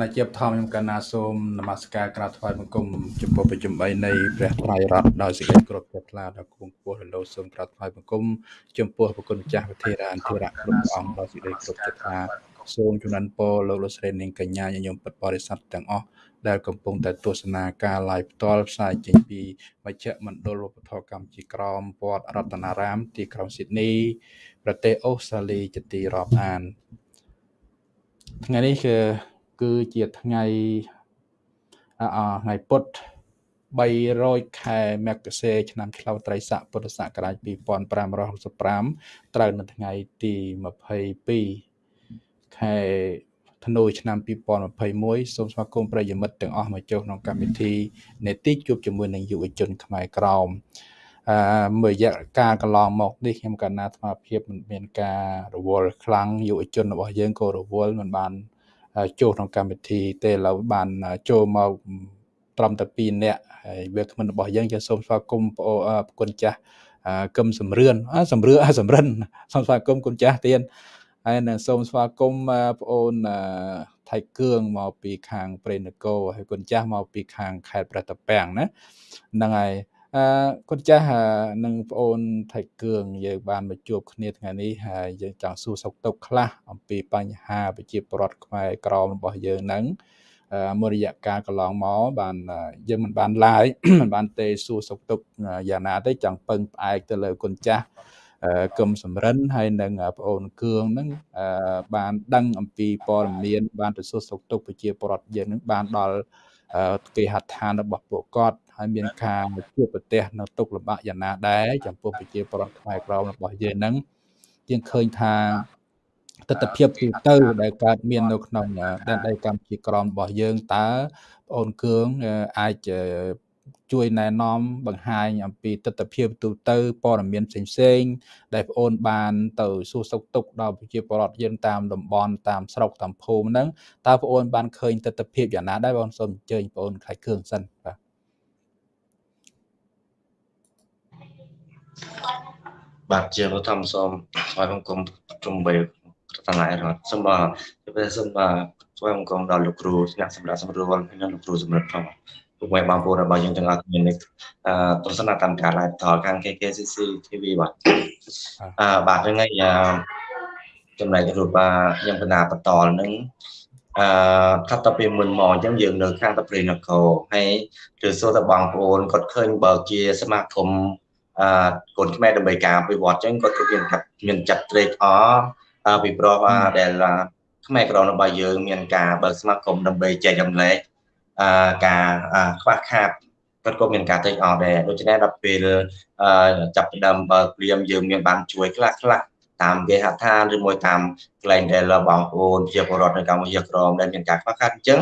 ណាជាបឋមខ្ញុំកណ្ណាសូមនមស្ការក្រាបថ្វាយបង្គំចំពោះប្រជុំ3នៃព្រះត្រៃរតន៍ដោយសេចក្តីគោរពជ្រះថ្លាដល់គង់ពោះរលោសូមក្រាបថ្វាយបង្គំចំពោះប្រគុណម្ចាស់វិធារានធិរៈគ្រប់អង្គដោយសេចក្តីគោរពជ្រះថ្លាសូមជំនន់ពរលោកលោកស្រីនាងកញ្ញាញញោមពិតបរិស័ទទាំងអស់ដែលកំពុងតែទស្សនាការ live ផ្ទាល់ផ្សាយចេញពីមជ្ឈមណ្ឌលវប្បធម៌កម្ពុជាក្រមវត្តរតនារាម ទីក្រុងស៊ីដនីប្រទេសអូស្ត្រាលីជាទីរាប់អានថ្ងៃនេះគឺ គឺជាថ្ងៃអថ្ងៃពុធ300ខែមករាឆ្នាំឆ្លូវត្រីស័កពុទ្ធសករាជ2565ត្រូវនៅថ្ងៃទី22ខែធ្នូឆ្នាំ2021សូមស្វាគមន៍ប្រិយមិត្តទាំងអស់មកចូលក្នុងកម្មវិធីនេតិជួបជាមួយនឹងយុវជនខ្មែរក្រមអឺមួយរយៈកាលកន្លងមកនេះខ្ញុំកណ្ណាអាភិបមិនមានការរវល់ខ្លាំងយុវជនរបស់យើងក៏រវល់មិនបាន ចូលក្នុងកម្មវិធីទេឥឡូវបានចូលមកត្រឹមតែ2នាក់ហើយវាគ្មិនរបស់យើងជាសូមស្វាគមន៍ប្រគុណចាស់កឹមសំរឿនសំរឿសំរិនសូមស្វាគមន៍គុណចាស់ទៀតហើយនឹងសូមស្វាគមន៍បងអូនថៃគឿងមកពីខាងព្រៃនគរហើយគុណចាស់មកពីខាងខេត្តប្រតាពាំងណាហ្នឹងហើយ អឺគុណចាស់និងបងអូនថៃគឿងយើងបានមកជួបគ្នាថ្ងៃនេះហើយយើងចង់សួរសុខទុក្ខខ្លះអំពីបញ្ហាប្រជាពលរដ្ឋខ្មែរក្រមរបស់យើងហ្នឹងមួយរយៈកាលកន្លងមកបានយើងមិនបានឡាយមិនបានទេសួរសុខទុក្ខយ៉ាងណាទេចង់ពឹងផ្អែកទៅលើគុណចាស់កឹមសំរិនហើយនិងប្អូនគឿងហ្នឹងបានដឹងអំពីព័ត៌មានបានទៅសួរសុខទុក្ខប្រជាពលរដ្ឋយើងហ្នឹងបានដល់គេហដ្ឋានរបស់ពួកគាត់ ហើយមានការជួបប្រទះនៅទុកលំបាកយ៉ាងណាដែរចំពោះប្រជាពលរដ្ឋខ្មែរក្រមរបស់យើងហ្នឹងយើងឃើញថាទស្សនវិជ្ជាទូទៅដែលកើតមាននៅក្នុងដែនដីកម្ពុជាក្រមរបស់យើងតើបងអូនគឿងអាចជួយណែនាំបង្ហាញអំពីទស្សនវិជ្ជាទូទៅព័ត៌មានផ្សេងៗដែលបងអូនបានទៅសួរសុខទុក្ខដល់ប្រជាពលរដ្ឋយើងតាមតំបន់តាមស្រុកតាមភូមិហ្នឹងតើបងអូនបានឃើញទស្សនវិជ្ជាយ៉ាងណាដែរបងសូមអញ្ជើញបងអូនខៃគ្រឿងសិនបាទ បាទជាបឋមសូមស្វាគមន៍គុំជំបីរតនារដ្ឋសូមបាទជម្រាបសូមបាទស្វាគមន៍គុំដល់លោកគ្រូអ្នកសម្រាប់សម្រួលហើយនិងលោកគ្រូសម្រាប់ផងពុកម៉ែបងប្អូនរបស់យើងទាំងអស់គ្នានេះអឺទស្សនកម្មការ live ថតខាង KKCC TV បាទអឺបាទថ្ងៃចំណែករូបបាទខ្ញុំបណ្ដាបន្តនឹងអឺថាតទៅមុនមកអញ្ចឹងយើងនៅខាងតព្រៃនគរហើយគឺសួរទៅបងប្អូនគាត់ឃើញបើជាសមាគម អឺកូនខ្មែរដើម្បីការវិវត្តអញ្ចឹងគាត់ក៏មានមានចាត់ត្រេកអរពីព្រោះដែលខ្មែរក្រមរបស់យើងមានការបើកសមាគមដើម្បីចែករំលែកអឺការខ្វះខាតគាត់ក៏មានការត្រេកអរដែរដូច្នេះដល់ពេលចាប់ផ្ដើមបើព្រាមយើងមានបានជួយខ្លះខ្លះតាមគេហដ្ឋានឬមួយតាមកន្លែងដែលបងប្អូនជាពលរដ្ឋនៅកម្ពុជាក្រមដែលមានការខ្វះខាតអញ្ចឹង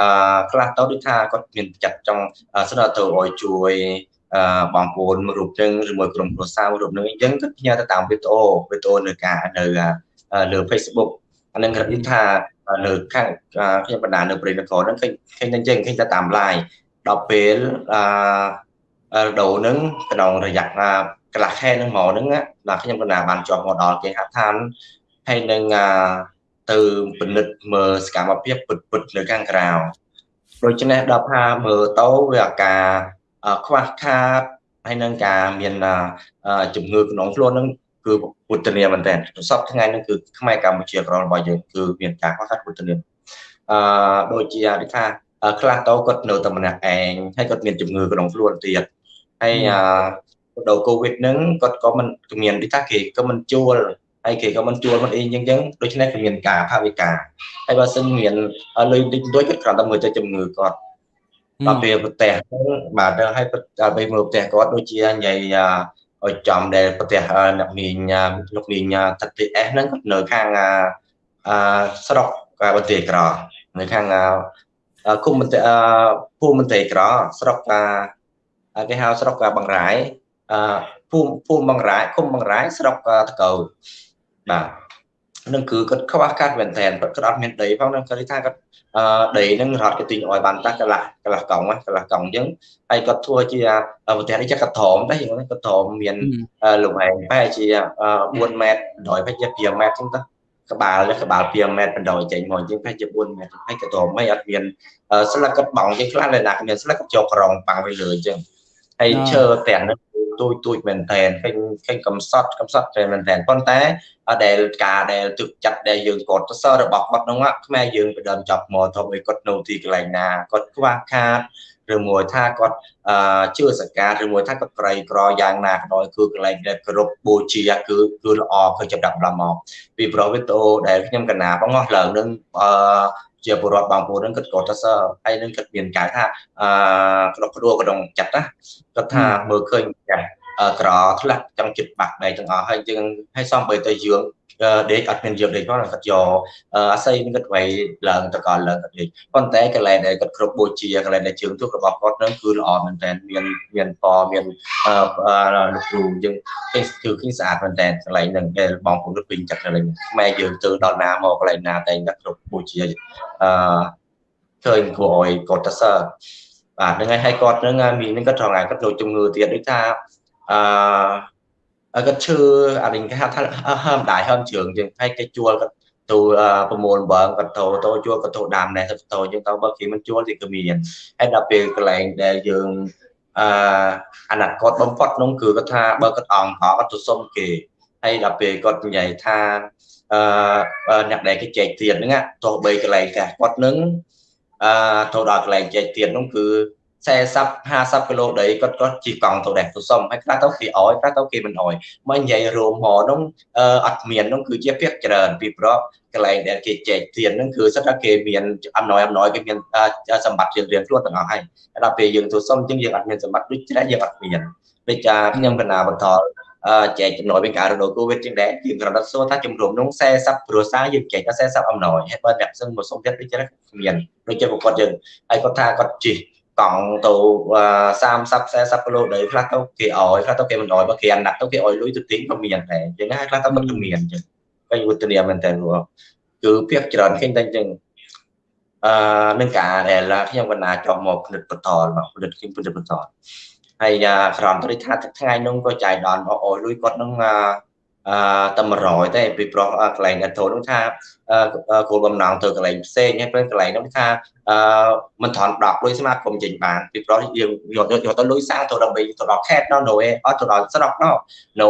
អឺខ្លះទៅដូចថាគាត់មានចាត់ចង់ស្នើទៅឲ្យជួយ បងប្អូនមួយរូបចឹងឬមួយក្រុមគ្រួសារមួយរូបនឹងអញ្ចឹងគាត់ផ្ញើទៅតាមវីដេអូវីដេអូនៅការនៅលើ Facebook អានឹងគាត់និយាយថានៅខាងខ្ញុំបណ្ដានៅព្រៃនគរហ្នឹងឃើញឃើញតែអញ្ចឹងឃើញតែតាម live ដល់ពេលអឺដូរហ្នឹងក្នុងរយៈកន្លះខែហ្នឹងមកហ្នឹងដល់ខ្ញុំបណ្ដាបានជាប់មកដល់គេហដ្ឋានហើយនឹងទៅពិនិត្យមើលសកម្មភាពពិតពិតនៅខាងក្រៅដូច្នេះដល់ថាមើលទៅវាអាការ ខ្វះខាតហើយនឹងការមានជំងឺក្នុងខ្លួននឹងគឺពុទ្ធនាមែនតើសពថ្ងៃនឹងគឺខ្មែរកម្ពុជាក្ររបស់យើងគឺមានការខ្វះខាតពុទ្ធនាអឺដូចជាដូចថាខ្លះតោគាត់នៅតែម្នាក់ឯងហើយគាត់មានជំងឺក្នុងខ្លួនទៀតហើយអឺដល់កូវីដហ្នឹងគាត់ក៏មិនមានដូចថាគេក៏មិនជួលហើយគេក៏មិនជួលមិនអីអញ្ចឹងដូច្នេះគឺមានការផាវិការហើយបើសិនមានលុយតិចតួចគាត់គ្រាន់តែមើលទៅជំងឺគាត់ ដល់ពេលប្រទេសបាទហើយដល់ពេលមើលប្រទេសគាត់ដូចជាញ៉ៃឲ្យចំដែលប្រទេសអ្នកមីងលោកមីងទឹក TS ហ្នឹងគាត់នៅខាងអឺស្រុកបន្ទាយក្រនៅខាងគុំមន្ត្រីភូមិមន្ត្រីក្រស្រុកគេហៅស្រុកបង្រាយភូមិភូមិបង្រាយឃុំបង្រាយស្រុកតកៅបាទ នឹងគឺគាត់ខ្វះខាតមែនតើគាត់អត់មានដីផងនឹងគាត់ថាគាត់អឺដីនឹងរត់គេទិញឲ្យបានតាកន្លះកន្លះកង់កន្លះកង់អញ្ចឹងហើយគាត់ធ្វើជាប្រទេសនេះចាក់កត្រមដែរហ្នឹងកត្រមមានលំហែងប្រហែលជា4ម៉ែត្រ100ប្រហែលជា5ម៉ែត្រអញ្ចឹងទៅក្បាលក្បាល2ម៉ែត្របណ្ដោយចេញមកជាងប្រហែលជា4ម៉ែត្រហើយក៏តមិនអត់មានស្លឹកគាត់បងជាងខ្លះដែលណាមានស្លឹកគាត់យកក្រងប៉ាំងទៅលើអញ្ចឹងហើយឈើទាំងនោះ ទូចទូចមែនតែនឃើញឃើញកំសត់កំសត់តែមែនតែនប៉ុន្តែដែលការដែលទឹកចិត្តដែលយើងគាត់ទៅសររបស់គាត់នោះខ្មែរយើងបដើមចាប់មកធំឲ្យគាត់នៅទីកន្លែងណាគាត់ខ្វះខាត ឬមួយថាគាត់ជឿសកាឬមួយថាគាត់ក្រីក្រយ៉ាងណាក៏ដោយគឺកន្លែងដែលគ្រប់បូជាគឺគឺល្អគឺចាប់ដាក់ដល់មកពីប្រូវីតូដែលខ្ញុំកណាបងអស់ឡើងនឹងអឺជាពលរដ្ឋបងប្អូននឹងគិតគាត់ទៅសើហើយនឹងគិតមានកាយថាអឺក្តុកក្តួលក្នុងចិត្តណាគាត់ថាមើលឃើញចាស់ក្រធ្លាក់ចង់ចិត្តបាក់បែកទាំងអស់ហើយយើងឲ្យសំបីទៅយើង ដេកអត់មានយើងដេកផងគាត់យកអាស័យនឹងគាត់ໄວឡើងតកលឡើងគាត់ដេកប៉ុន្តែកន្លែងដែលគាត់គ្រប់បូជាកន្លែងដែលជើងទូរបស់គាត់នឹងគឺល្អមែនតើមានមានពណ៌មានលោកគ្រូយើងគឺគឺស្អាតមែនតើកន្លែងហ្នឹងដែលបងប្អូនពេញចិត្តកន្លែងខ្មែរយើងទៅដល់ណាមកកន្លែងណាតែគាត់គ្រប់បូជាអឺឃើញគួរឲ្យគាត់ទៅសើបាទហ្នឹងហើយគាត់ហ្នឹងមីហ្នឹងគាត់ត្រង់ហើយគាត់ចូលជំងឺទៀតដូចថាអឺ គាត់ឈឺអានេះគេហៅថាហើមដៃហើមជើងជាងហើយគេជួលគាត់ទៅប្រមូលបើគាត់ទៅទៅជួលគាត់ទៅដាំដែរទៅទៅជាងទៅបើគេមិនជួលទីក៏មានហើយដល់ពេលកន្លែងដែលយើងអឺអាណត្តិគាត់បំផុតនោះគឺគាត់ថាបើគាត់អង្គគាត់ទៅសុំគេហើយដល់ពេលគាត់និយាយថាអឺអ្នកដែលគេចែកទៀតហ្នឹងទោះបីកន្លែងកាសគាត់នឹងអឺទៅដល់កន្លែងចែកទៀតនោះគឺ 40 50គីឡូដីគាត់គាត់ជិះកង់ទៅដែរទៅសុំហើយខ្លះទៅគេអោយខ្លះទៅគេមិនអោយមកនិយាយរួមហនោះអត់មាននោះគឺជាភាគច្រើនពីព្រោះកន្លែងដែលគេចែកទៀនហ្នឹងគឺសិតថាគេមានអំណោយអំណោយគេមានសម្បត្តិរៀងរៀងខ្លួនទាំងអស់ហើយដល់ពេលយើងទៅសុំអញ្ចឹងយើងអត់មានសម្បត្តិដូចច្រើនយើងអត់មានដូចចាខ្ញុំកណាបន្តចែកចំណុយវិញការរដូវកូវីដជាងដែរយើងគ្រាន់តែសួរថាជំរុំនោះ40គ្រួសារយើងចែកតែ40អំណោយហើយបើអ្នកសឹងមកសុំទៀតដូចច្រើនមានដូចជាប្រកបយើងហើយគាត់ថាគាត់ជិះ កង់ទៅ30 40គីឡូដីខ្លះទៅគេអោយខ្លះទៅគេមិនអោយបើគេអាណត្តិទៅគេអោយលុយទៅទិញក៏មានដែរអញ្ចឹងហើយខ្លះទៅមិនមានអញ្ចឹងគេវត្តនាមែនតើគឺភាគច្រើនឃើញតែអញ្ចឹងអឺនឹងការដែលខ្ញុំកណាចង់មកផលិតបន្តមកផលិតខ្ញុំផលិតបន្តហើយក្រំទៅថាថ្ងៃនោះក៏ចាយដល់អោយលុយគាត់នឹងអឺ តែ100ទេពីប្រុសកន្លែងអធូននោះថាគោលបំណងទៅកន្លែងផ្សេងហើយពេលកន្លែងនោះថាអឺមិនថន់10លុយស្មាតគុំចេញបានពីប្រុសយើងយកយកទៅលុយសាំងទៅដើម្បីទៅដល់ខេតណោនៅអត់ទៅដល់ស្រុកណោនៅ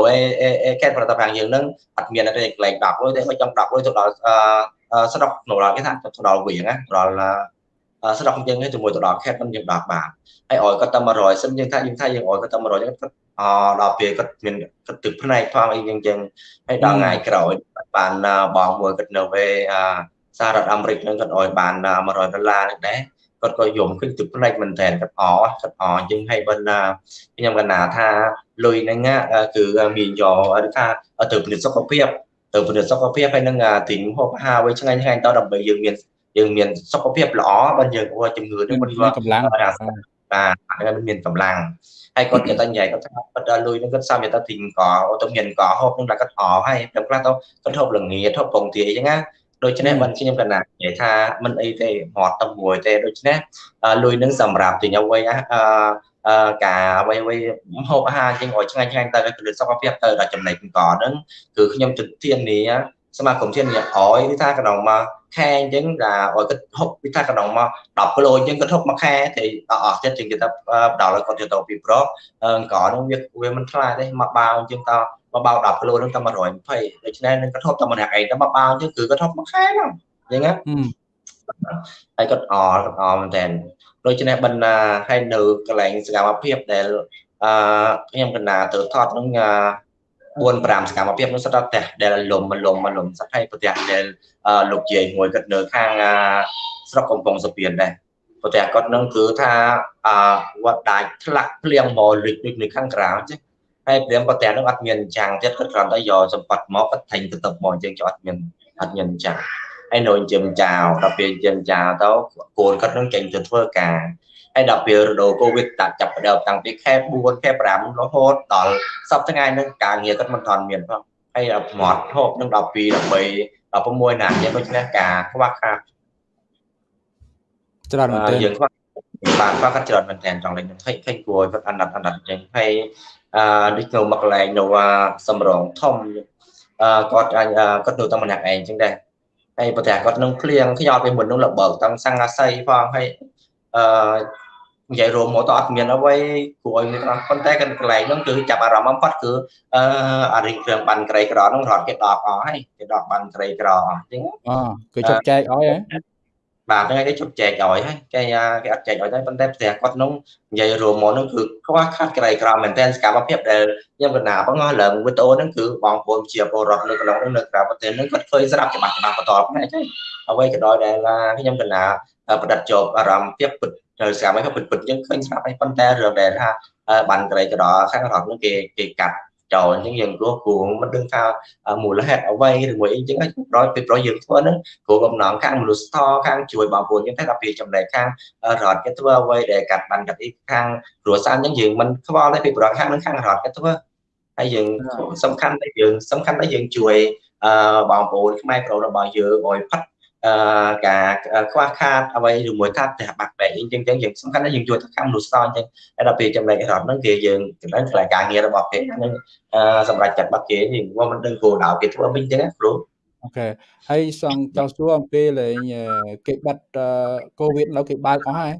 អេខេតប្រតាំងយើងនឹងអត់មានទេកន្លែង10លុយទេបើចង់10លុយទៅដល់អឺស្រុកនៅដល់គេថាទៅដល់វិញណាដល់ស្រុកយើងជាមួយទៅដល់ខេតនឹងយើងដល់បានហើយអោយគាត់តែ100សិនយើងថាយើងថាយើងអោយគាត់តែ100យើងគាត់ អដល់ពេលគាត់មានគាត់ទឹកផ្នែកផងអីយ៉ាងចឹងហើយដល់ថ្ងៃក្រោយបានបងមួយគាត់នៅវេសហរដ្ឋអាមេរិកនឹងគាត់អោយបាន100ដុល្លារនេះដែរគាត់ក៏យំឃើញទឹកផ្នែកមែនតើគាត់អគាត់អអញ្ចឹងហើយបើណាខ្ញុំកណាថាលុយហ្នឹងគឺមានយកថាទៅពិនិត្យសុខភាពទៅពិនិត្យសុខភាពហើយនឹងទីហូបអាហារវិញឆ្ងាញ់ឆ្ងាញ់តដើម្បីយើងមានយើងមានសុខភាពល្អបើយើងជំងឺនេះមិនកម្លាំងបាទហើយមានកម្លាំង ហើយគាត់គេតែនិយាយគាត់ថាគាត់ដល់លុយនឹងគាត់សំទៅទីកអូទៅមានកហូបនឹងតែគាត់អហើយដល់ខ្លះទៅគាត់ហូបល្ងាធូបពងទាអីចឹងណាដូច្នេះមិនខ្ញុំកណានិយាយថាមិនអីទេមាត់តែមួយទេដូច្នេះលុយនឹងសម្រាប់ទិញអ្វីអឺការអ្វីអ្វីហូបអាហារជាងឲ្យឆ្ងាញ់ឆ្ងាញ់ទៅគឺសុខភាពទៅដល់ចំណែកកហ្នឹងគឺខ្ញុំទិធានាសមាគមធានាឲ្យគឺថាកណ្ដងមក ខែអញ្ចឹងដែលឲ្យគាត់ហុកពីថាកណ្ដងមក10គីឡូអញ្ចឹងគាត់ហុកមួយខែតែអស់ចិត្តជាងគេថាផ្ដល់ឲ្យគាត់ទៅពីប្រុសអង្គនោះវាវាមិនថ្លៃទេមកបាវអញ្ចឹងតមកបាវ10គីឡូហ្នឹងតែ120ដូច្នេះនឹងគាត់ហុកតែម្នាក់ឯងតែមកបាវអញ្ចឹងគឺគាត់ហុកមួយខែហ្នឹងអញ្ចឹងណាហើយគាត់អគាត់អមែនតើដូច្នេះបណ្ណាហើយនៅកន្លែងសកម្មភាពដែលអឺខ្ញុំកណ្ណាទៅថតនឹង 4 5សកម្មភាពនោះសិតតែផ្ទះដែលលំលំលំសិតហើយផ្ទះដែលលោកយាយមួយគាត់នៅខាងស្រុកកំពង់សុពៀនដែរផ្ទះគាត់នឹងគឺថាអវត្តដាច់ធ្លាក់ភ្លៀងមកលិចដូចនៅខាងក្រៅចឹងហើយព្រាមផ្ទះនោះអត់មានចាំងទៀតគាត់គ្រាន់តែយកសម្បត្តិមកគាត់ថេញទៅទឹកមកអញ្ចឹងចុះអត់មានអត់មានចាំងហើយនៅចិញ្ចឹមចៅដល់ពេលចិញ្ចឹមចៅទៅកូនគាត់នឹងចេញទៅធ្វើការ ហើយដល់ពេលរដូវកូវីដតាចាប់ផ្ដើមតាំងពីខែ4ខែ5រហូតដល់សប្តាហ៍ថ្ងៃហ្នឹងការងារគាត់មិនទាន់មានផងហើយដល់មាត់ហូបនឹង12 13 16ណាយ៉ាងដូចនេះការខ្វះខាតច្រើនមែនទែនយើងខ្វះបានខ្វះខាតច្រើនមែនទែនចង់លេងឃើញឃើញគួរគាត់អាណត្តិអាណត្តិអញ្ចឹងហើយអឺដូចនៅមកកន្លែងនៅសំរងធំគាត់គាត់នៅតែម្នាក់ឯងអញ្ចឹងដែរហើយប្រទេសគាត់នឹងភ្លៀងខ្យល់ពីមុននឹងលបើកតាំងសង្ហាស័យផងហើយ អឺនិយាយរួមមកតអត់មានអ្វីគួរឲ្យមានប៉ុន្តែកន្លែងហ្នឹងគឺចាប់អារម្មណ៍បំផុតគឺអឺអារិញគ្រឿងបានក្រីក្រហ្នឹងរត់គេដកអស់ហើយគេដកបានក្រីក្រអញ្ចឹងអូគឺជប់ចែកឲ្យហ៎បាទហ្នឹងគេជប់ចែកឲ្យហើយគេគេអត់ចែកឲ្យទេប៉ុន្តែផ្ទះគាត់នោះនិយាយរួមមកនោះគឺខ្វះខាតក្រៃក្រមមែនទែនសកម្មភាពដែលខ្ញុំកណាបងឡើងវីដេអូហ្នឹងគឺបងប្អូនជាពលរដ្ឋនៅក្នុងនោះនៅក្រៅប្រទេសហ្នឹងគាត់ឃើញស្រាប់ច្បាស់ច្បាស់បន្តផ្នែកហើយអ្វីក៏ដោយដែលខ្ញុំកណាប្រឌិតជាប់អារម្មណ៍ភាពពិតទៅសកម្មភាពពិតពិតយើងឃើញស្រាប់ហើយប៉ុន្តែរឿងដែលថាបានក្រៃក្រខាងរដ្ឋនោះគេគេកាត់ចោលអញ្ចឹងយើងព្រោះគួរមិនដឹងថាមូលហេតុអ្វីឬមួយអីអញ្ចឹងប្រយពីប្រយយើងធ្វើហ្នឹងគួរកំណងខាងមនុស្សធម៌ខាងជួយបងប្អូនយើងតែដល់ពីចំណែកខាងរដ្ឋគេធ្វើអ្វីដែលកាត់បានកាត់អីខាងគ្រួសារអញ្ចឹងយើងមិនខ្វល់ទេពីប្រយខាងនឹងខាងរដ្ឋគេធ្វើហើយយើងសំខាន់តែយើងសំខាន់តែយើងជួយបងប្អូនខ្មែរប្រុសរបស់យើងឲ្យផាត់ អឺការខ្វះខាតអ្វីឬមួយថាផ្ទះបាក់បែកអញ្ចឹងអញ្ចឹងយើងសំខាន់ណាស់យើងជួយទៅខាងមនុស្សអញ្ចឹងតែដល់ពេលចំណែករដ្ឋហ្នឹងគេយើងចំណែកកន្លែងការងាររបស់គេហ្នឹងសម្រាប់ចាត់បាត់គេយើងមិនដឹងគោលដៅគេធ្វើវិញអញ្ចឹងណាគ្រូអូខេហើយសង្ចង់សួរអំពីលេងគេបាត់កូវីដនៅគេបើកអស់ហើយ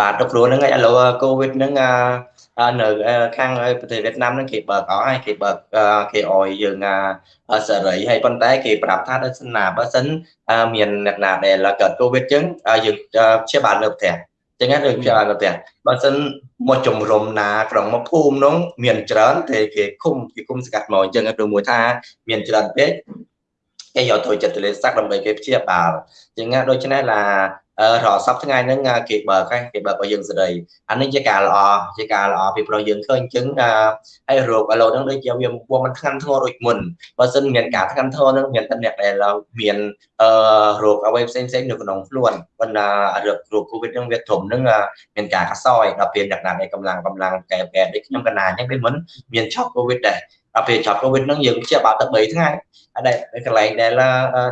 បាទទៅគ្រូហ្នឹងឥឡូវកូវីដហ្នឹង នៅខាងប្រទេសវៀតណាមហ្នឹងគេបើកអស់ហើយគេបើកគេអោយយើងសេរីហើយប៉ុន្តែគេប្រាប់ថាដល់សិនណាបើសិនមានអ្នកណាដែលកើតកូវីដចឹងយើងព្យាបាលនៅផ្ទះចឹងណាដូចព្យាបាលនៅផ្ទះបើសិនមកជំរុំណាក្រុងមកភូមិនោះមានច្រើនតែគេឃុំគេឃុំស្កាត់មកអញ្ចឹងឬមួយថាមានច្រើនពេកគេយកទៅចិត្តលេសាក់ដើម្បីគេព្យាបាលអញ្ចឹងណាដូច្នេះឡា រហសប្ថ្ងៃហ្នឹងគេបើកគេបើកឲ្យយើងសេរីអានេះជាការល្អជាការល្អពីព្រោះយើងឃើញអញ្ចឹងហើយរោគឥឡូវហ្នឹងដូចជាវាពុំមិនធ្ងន់ធ្ងរដូចមុនបើសិនមានការធ្ងន់ធ្ងរហ្នឹងមានតែអ្នកដែលមានអឺរោគអ្វីផ្សេងផ្សេងនៅក្នុងខ្លួនប៉ុន្តែរោគរោគ COVID ហ្នឹងវាធំហ្នឹងមានការកសោយដល់ពេលអ្នកណាដែលកម្លាំងកម្លាំងកែកែដូចខ្ញុំកណាអញ្ចឹងពេលមុនមានឆក់ COVID ដែរ ដល់ពេលចាប់ COVID ហ្នឹងយើងជាបាល់ទៅ3ថ្ងៃដែលកន្លែងដែល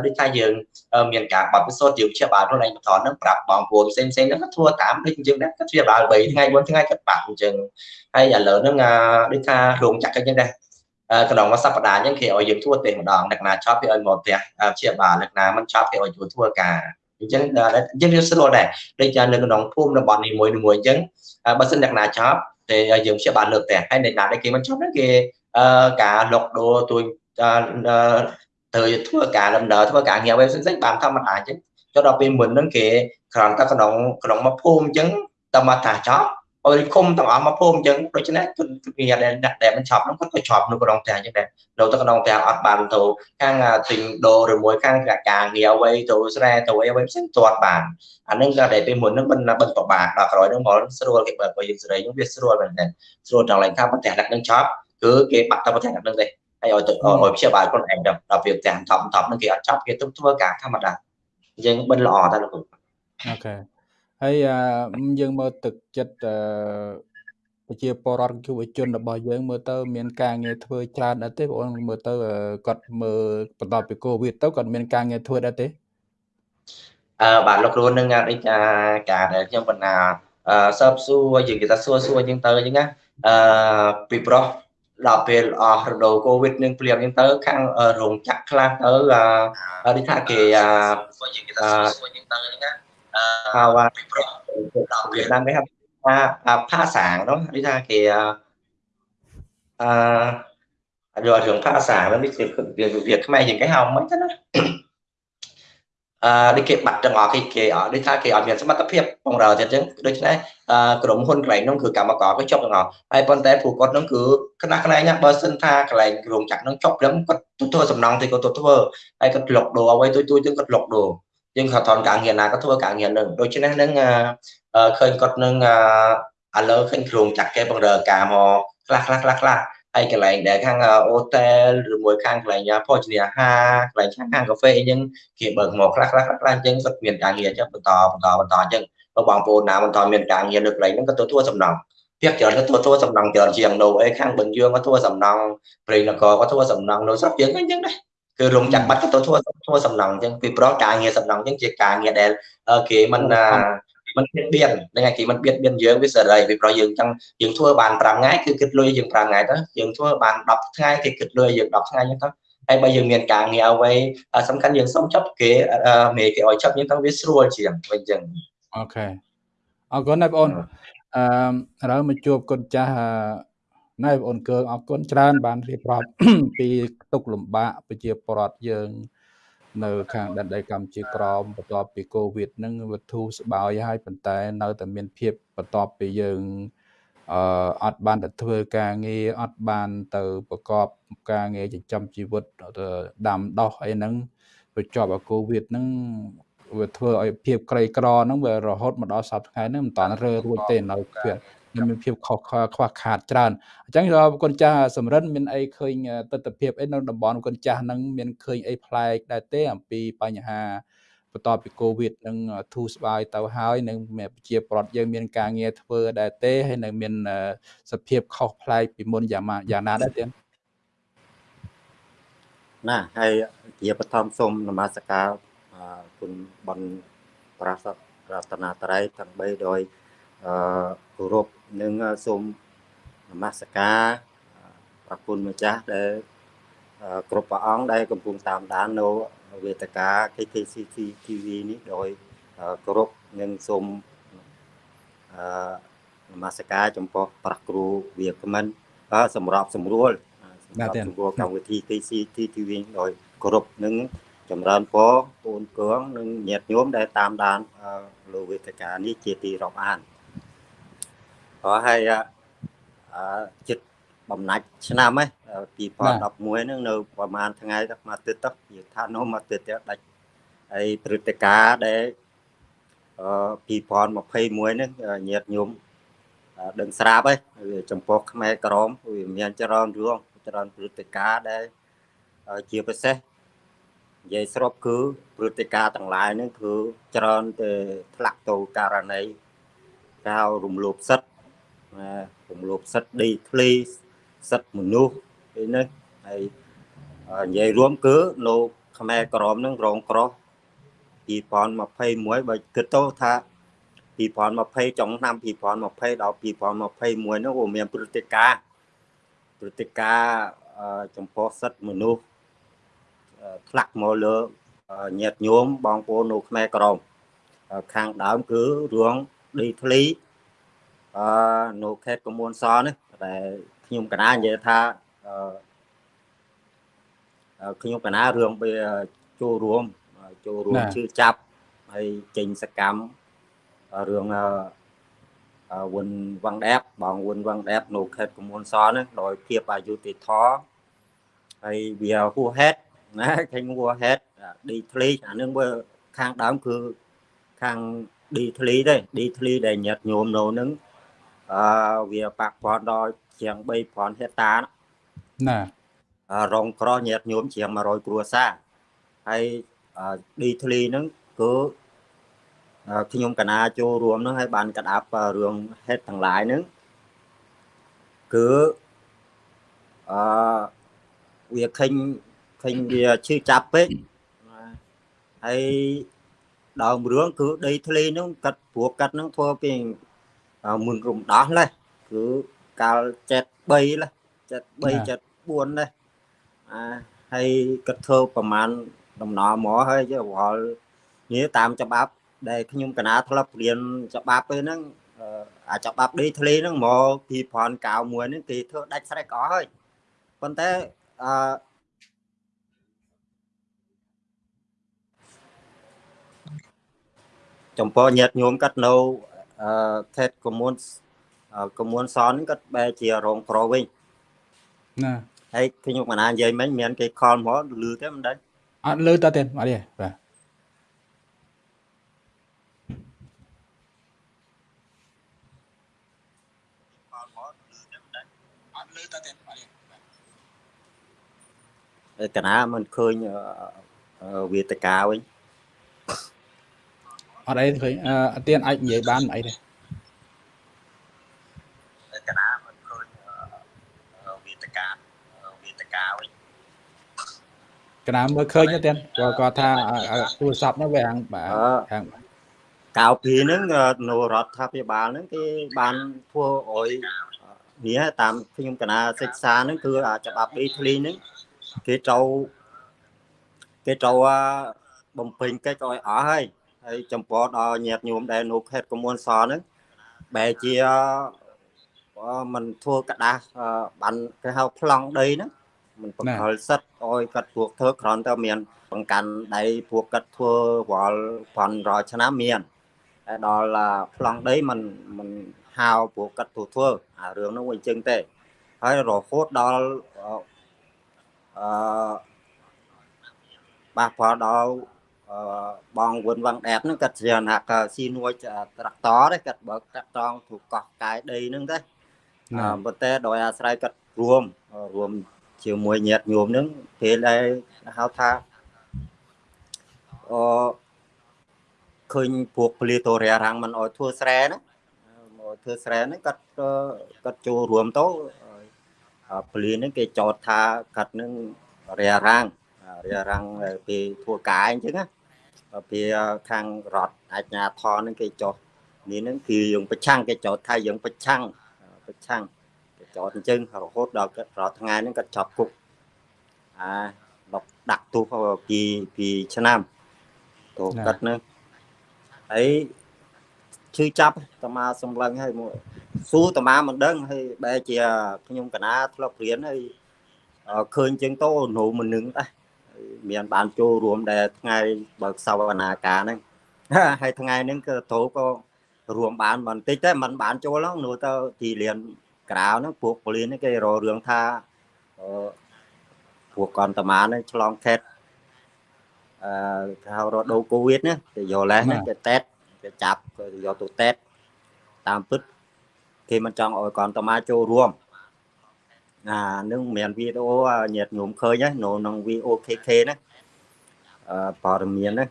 ដូចថាយើងមានការបាត់ពិសោធន៍យើងជាបាល់ខ្លួនឯងបន្តហ្នឹងប្រាប់បងប្អូនផ្សេងផ្សេងហ្នឹងក៏ធ្វើតាមដូចយើងដែរក៏ជាបាល់3ថ្ងៃ4ថ្ងៃក៏បាត់អញ្ចឹងហើយឥឡូវហ្នឹងដូចថារោងចក្រអញ្ចឹងដែរក្នុងមួយសប្តាហ៍អញ្ចឹងគេឲ្យយើងធ្វើទេម្ដងអ្នកណាចប់គេឲ្យមកផ្ទះជាបាលអ្នកណាមិនចប់គេឲ្យជួយធ្វើការអញ្ចឹងអញ្ចឹងវាស្រួលដែរដូចជានៅក្នុងភូមិរបស់នីមួយៗអញ្ចឹងបើសិនអ្នកណាចប់តែយើងជាបាលលើកផ្ទះហើយអ្នកណាដែលគេមិនចប់ហ្នឹងគេ ការលុកដូរទួយទៅធ្វើការដំណើរធ្វើការងារអ្វីផ្សេងៗបានធម្មតាអញ្ចឹងចុះដល់ពេលមុនហ្នឹងគេគ្រាន់តែក្នុងក្នុងមកភូមិអញ្ចឹងតែមកថាចប់អរិឃុំទាំងអស់មកភូមិអញ្ចឹងដូច្នេះគឺវាដែលដែលមិនឆប់ហ្នឹងគាត់ក៏ឆប់នៅក្នុងផ្ទះអញ្ចឹងដែរនៅទៅក្នុងផ្ទះអត់បានទៅខាងទិញដូរឬមួយខាងការងារអ្វីទៅស្រែទៅអីអ្វីផ្សេងទាត់បានអានឹងក៏ដែលពេលមុនហ្នឹងមិនមិនពិបាកដល់ក្រោយហ្នឹងមកស្រួលគេបើបើយើងសេរីហ្នឹងវាស្រួលមែនទេស្រួលដល់ឡើងថាផ្ទះដាក់នឹងឆប់ គឺគេបាត់ទៅប្រទេសហ្នឹងទេហើយឲ្យទៅឲ្យព្យាបាលខ្លួនឯងដល់ពេលផ្ទះថប់ថប់ហ្នឹងគេអត់ចាប់គេទៅធ្វើការធម្មតាយើងបិណ្ឌល្អតែលោកអូខេហើយយើងមើលទឹកចិត្តប្រជាពលរដ្ឋយុវជនរបស់យើងមើលទៅមានការងារធ្វើច្រើនដែរទេបងប្អូនមើលទៅគាត់មើលបន្ទាប់ពីកូវីដទៅគាត់មានការងារធ្វើដែរទេអឺបាទលោកគ្រូនឹងដូចការដែលខ្ញុំបណ្ណាអឺសើបសួរយើងគេថាសួរសួរយើងទៅអញ្ចឹងណាអឺពីប្រុស ដល់ពេលអស់រដូវកូវីដនឹងព្រាមអញ្ចឹងទៅខាងរោងចក្រខ្លះទៅអឺដូចថាគេអឺយើងគេថាសួរយើងទៅអញ្ចឹងណាអឺហៅពីប្រុសដល់វៀតណាមគេហៅថាផាសាងនោះដូចថាគេអឺយករឿងផាសាងនេះជាវាខ្មែរយើងគេហៅមិនទៅណា អឺដូចគេបាត់ទាំងអស់គេគេអត់ដូចថាគេអត់មានសមត្ថភាពបងរើទៀតអញ្ចឹងដូច្នេះអឺក្រុមហ៊ុនកន្លែងនោះគឺកម្មករគេចុះទាំងអស់ហើយប៉ុន្តែពួកគាត់នោះគឺខ្នះខ្នែងបើសិនថាកន្លែងរោងចក្រនោះចុះព្រមគាត់ធ្វើសំណងទីគាត់ទៅធ្វើហើយគាត់លុកដូរអ្វីទួយទួយទាំងគាត់លុកដូរយើងគាត់ថនការងារណាក៏ធ្វើការងារនឹងដូច្នេះនឹងឃើញគាត់នឹងឥឡូវឃើញក្រុមចាក់គេបងរើការមកខ្លះខ្លះខ្លះខ្លះ ហើយកន្លែងដែលខាងអូតែលឬមួយខាងកន្លែងភោជនីយអាហារកន្លែងខាងខាងកាហ្វេអីចឹងគេបើកមកខ្លះខ្លះខ្លះអញ្ចឹងគាត់មានការងារចឹងបន្តបន្តបន្តអញ្ចឹងបើបងប្អូនណាបន្តមានការងារនៅកន្លែងហ្នឹងក៏ទៅធ្វើសំណងភាគច្រើនទៅធ្វើសំណងច្រើនជាងនៅអីខាងបឹងយឿងក៏ធ្វើសំណងព្រៃនគរក៏ធ្វើសំណងនៅស្រុកយើងអញ្ចឹងដែរគឺរោងចក្របាត់ក៏ទៅធ្វើធ្វើសំណងអញ្ចឹងពីប្រការងារសំណងអញ្ចឹងជាការងារដែលគេមិន មិនបៀតបៀនហ្នឹងហើយគេមិនបៀតបៀនយើងវាសេរីពីព្រោះយើងចង់យើងធ្វើបាន5ថ្ងៃគឺគិតលុយយើង5ថ្ងៃទៅយើងធ្វើបាន10ថ្ងៃគេគិតលុយយើង10ថ្ងៃហ្នឹងទៅហើយបើយើងមានការងារអ្វីសំខាន់យើងសុំចាប់គេមេគេឲ្យចាប់យើងទៅវាស្រួលជាងវិញចឹងអូខេអរគុណណាបងអូនអឺឥឡូវមកជួបគុណចាស់ណែបងអូនកើអរគុណច្រើនបានរៀបរាប់ពីទុកលំបាកប្រជាពលរដ្ឋយើង នៅខាងដែនដីកម្ពុជាក្រមបន្ទាប់ពីកូវីដហ្នឹងវាធូរស្បើយហើយប៉ុន្តែនៅតែមានភាពបន្ទាប់ពីយើងអឺអត់បានទៅធ្វើការងារអត់បានទៅប្រកបការងារចិញ្ចឹមជីវិតដាំដោះអីហ្នឹងវាជាប់អាកូវីដហ្នឹងវាធ្វើឲ្យភាពក្រីក្រហ្នឹងវារហូតមកដល់សប្តាហ៍ថ្ងៃហ្នឹងមិនតាន់រើរួចទេនៅភាព មានភាពខុសខ្វះខាតច្រើនអញ្ចឹងគុណចាស់សំរិនមានអីឃើញទស្សនវិជ្ជាអីនៅតំបន់គុណចាស់ហ្នឹងមានឃើញអីប្លែកដែរទេអំពីបញ្ហាបន្ទាប់ពីកូវីដនឹងធូរស្បើយទៅហើយនឹងប្រជាប្រដ្ឋយើងមានការងារធ្វើដែរទេហើយនៅមានសភាពខុសប្លែកពីមុនយ៉ាងយ៉ាងណាដែរទេណាហើយជាបឋមសូមនមស្ការគុណបនប្រាស័តរតនាត្រ័យទាំង3ដោយ អឺគោរពនិងសូមនមស្ការប្រគុណម្ចាស់ដែលគ្រប់ព្រះអង្គដែលកំពុងតាមដាននៅវេទិកា KKCC TV នេះដោយគោរពនិងសូមអឺនមស្ការចំពោះប្រាក់គ្រូវាគ្មិនសម្រាប់សម្រួលសម្រាប់សម្រួលកម្មវិធី KCC TV ដោយគោរពនិងចម្រើនពរពូនគងនិងញាតិញោមដែលតាមដានលើវេទិកានេះជាទីរាប់អាន ខោហើយអឺចិត្តបំណាច់ឆ្នាំហ៎2011ហ្នឹងនៅប្រហែលថ្ងៃទៅមកទឹកទៅនិយាយថានោះមកទឹកទៅដាច់ហើយព្រឹត្តិការណ៍ដែលអឺ2021ហ្នឹងញាតញោមដឹងស្រាប់ហើយចំពោះខ្មែរក្រមវាមានច្រើនរឿងច្រើនព្រឹត្តិការណ៍ដែលជាពិសេសនិយាយស្របគឺព្រឹត្តិការណ៍ទាំងឡាយហ្នឹងគឺច្រើនតែធ្លាក់ទៅករណីកៅរំលោភសិទ្ធិ រំលោភសិទ្ធិដីធ្លីសិទ្ធិមនុស្សអីនេះហើយនិយាយរួមគឺលោកខ្មែរក្រមនឹងរងក្រោះ2021បើគិតទៅថា2020ចុងឆ្នាំ2020ដល់2021នោះវាមានព្រឹត្តិការណ៍ព្រឹត្តិការណ៍ចំពោះសិទ្ធិមនុស្សធ្លាក់មកលើញាតញោមបងប្អូននៅខ្មែរក្រមខាងដើមគឺរឿងដីធ្លី អឺនៅខេត្តកមួនសនេះតែខ្ញុំកណានិយាយថាអឺខ្ញុំកណារឿងវាចូលរួមចូលរួមជឿចាប់ហើយចេញសកម្មរឿងអឺវុនវ៉ាងដែបបងវុនវ៉ាងដែបនៅខេត្តកមួនសនេះដោយភាពអយុត្តិធម៌ហើយវាហួសហេតុណាឃើញហួសហេតុឌីធ្លីអានឹងវាខាងដើមគឺខាងឌីធ្លីទេឌីធ្លីដែលញាត់ញោមនៅនឹង អឺវាប៉ះពាល់ដល់ជាង3000ហិកតាណារងក្រញាតញោមជាង100គ្រួសារហើយឌីធ្លីហ្នឹងគឺខ្ញុំកណាចូលរួមហ្នឹងហើយបានក្តាប់រឿងហេតុទាំងឡាយហ្នឹងគឺអឺវាឃើញឃើញវាឈឺចាប់ពេកហើយដើមរឿងគឺដីធ្លីហ្នឹងកាត់ព្រោះកាត់ហ្នឹងធ្វើពី មុនរំដោះណាគឺកាល73ណា73 74ណាអាហើយគិតធ្វើប្រមាណដំណើរមកហើយយវល់នេះតាមច្បាប់ ដែលខ្ញុំកណាធ្លាប់រៀនច្បាប់ហ្នឹងអាច្បាប់ដីធ្លីហ្នឹងមក2091ហ្នឹងគេធ្វើដាច់ស្រេចអស់ហើយប៉ុន្តែអឺចំពោះញាតញោមកាត់នៅ អឺខេត្តកមុនកមួនសនគាត់បែរជារងក្រវិញណាហើយខ្ញុំកណានិយាយមិញមានគេខលមកលឺទេមិនដឹងអត់លឺតើទេអត់ទេបាទកណាមិនឃើញវេទិកាវិញ អត់អីឃើញអត់ទៀនអាចនិយាយបានអីទេកណាមើលឃើញទេគាត់គាត់ថាទូរស័ព្ទនោះវាហាងបាទហាងកាលពីហ្នឹងនៅរដ្ឋាភិបាលហ្នឹងគេបានធ្វើឲ្យនេះតាមខ្ញុំកណាសិក្សាហ្នឹងគឺច្បាប់ដីធ្លីហ្នឹងគេត្រូវគេត្រូវបំពេញកិច្ចឲ្យអស់ហើយ ហើយចំពោះដល់ញាតិញោមដែលនៅខេត្តកមួនសហ្នឹងបែរជាมันធ្វើกระดาษបានគេហៅប្លង់ដីហ្នឹងมันបង្កល់សិតឲ្យគាត់ពួកធ្វើគ្រាន់តែមានបង្កាន់ដៃពួកគាត់ធ្វើរាល់ប៉ុនរាល់ឆ្នាំមានតែដល់ប្លង់ដីมันมันហៅពួកគាត់ធ្វើធ្វើអារឿងហ្នឹងវាអញ្ចឹងទេហើយរហូតដល់អឺបាសផលដល់ បងវុនវងអែតហ្នឹងគាត់ជាណាក់ស៊ីនួយត្រាក់តទេគាត់បើកត្រាក់តងទូកោះកាយដីហ្នឹងទេប៉ុន្តែដោយអាស្រ័យគាត់រួមរួមជាមួយញាតិញោមហ្នឹងពេលដែលហៅថាអឃើញពួកពលីតូរ៉ារាំងមិនអោយធ្វើស្រែណាមកធ្វើស្រែហ្នឹងគាត់គាត់ចូលរួមទៅពលីហ្នឹងគេចោទថាគាត់នឹងរារាំង រារាំងពីធ្វើការអញ្ចឹងណាពីខាងរដ្ឋអាជ្ញាធរហ្នឹងគេចោទនេះហ្នឹងគឺយើងប្រឆាំងគេចោទថាយើងប្រឆាំងប្រឆាំងគេចោទអញ្ចឹងរហូតដល់រាល់ថ្ងៃហ្នឹងគាត់ចាប់គុកអាដល់ដាក់ទោសពីពីឆ្នាំទោសគាត់ហ្នឹងហើយឈឺចាប់តាមាសម្លឹងហើយមកសួរតាមាមិនដឹងហើយបែរជាខ្ញុំកណាធ្លាប់រៀនហើយឃើញជាងតោនៅមិននឹងដែរ មានបានចូលរួមដែលថ្ងៃបើកសវនាការហ្នឹងហើយថ្ងៃហ្នឹងក៏តោក៏រួមបានបន្តិចតែมันបានចូលហ្នឹងនោះទៅទីលានក្រៅហ្នឹងពួកប៉ូលីសហ្នឹងគេរករឿងថាពួកកន្តមាហ្នឹងឆ្លងខេតអឺហៅរដូវកូវីដណាទៅយកលេសហ្នឹងគេតេតគេចាប់គេយកទៅតេតតាមពិតគេមិនចង់ឲ្យកន្តមាចូលរួម អានឹងមានវីដេអូញាតញោមឃើញហ្នឹងនៅក្នុង VOKK ណាអឺព័ត៌មានណា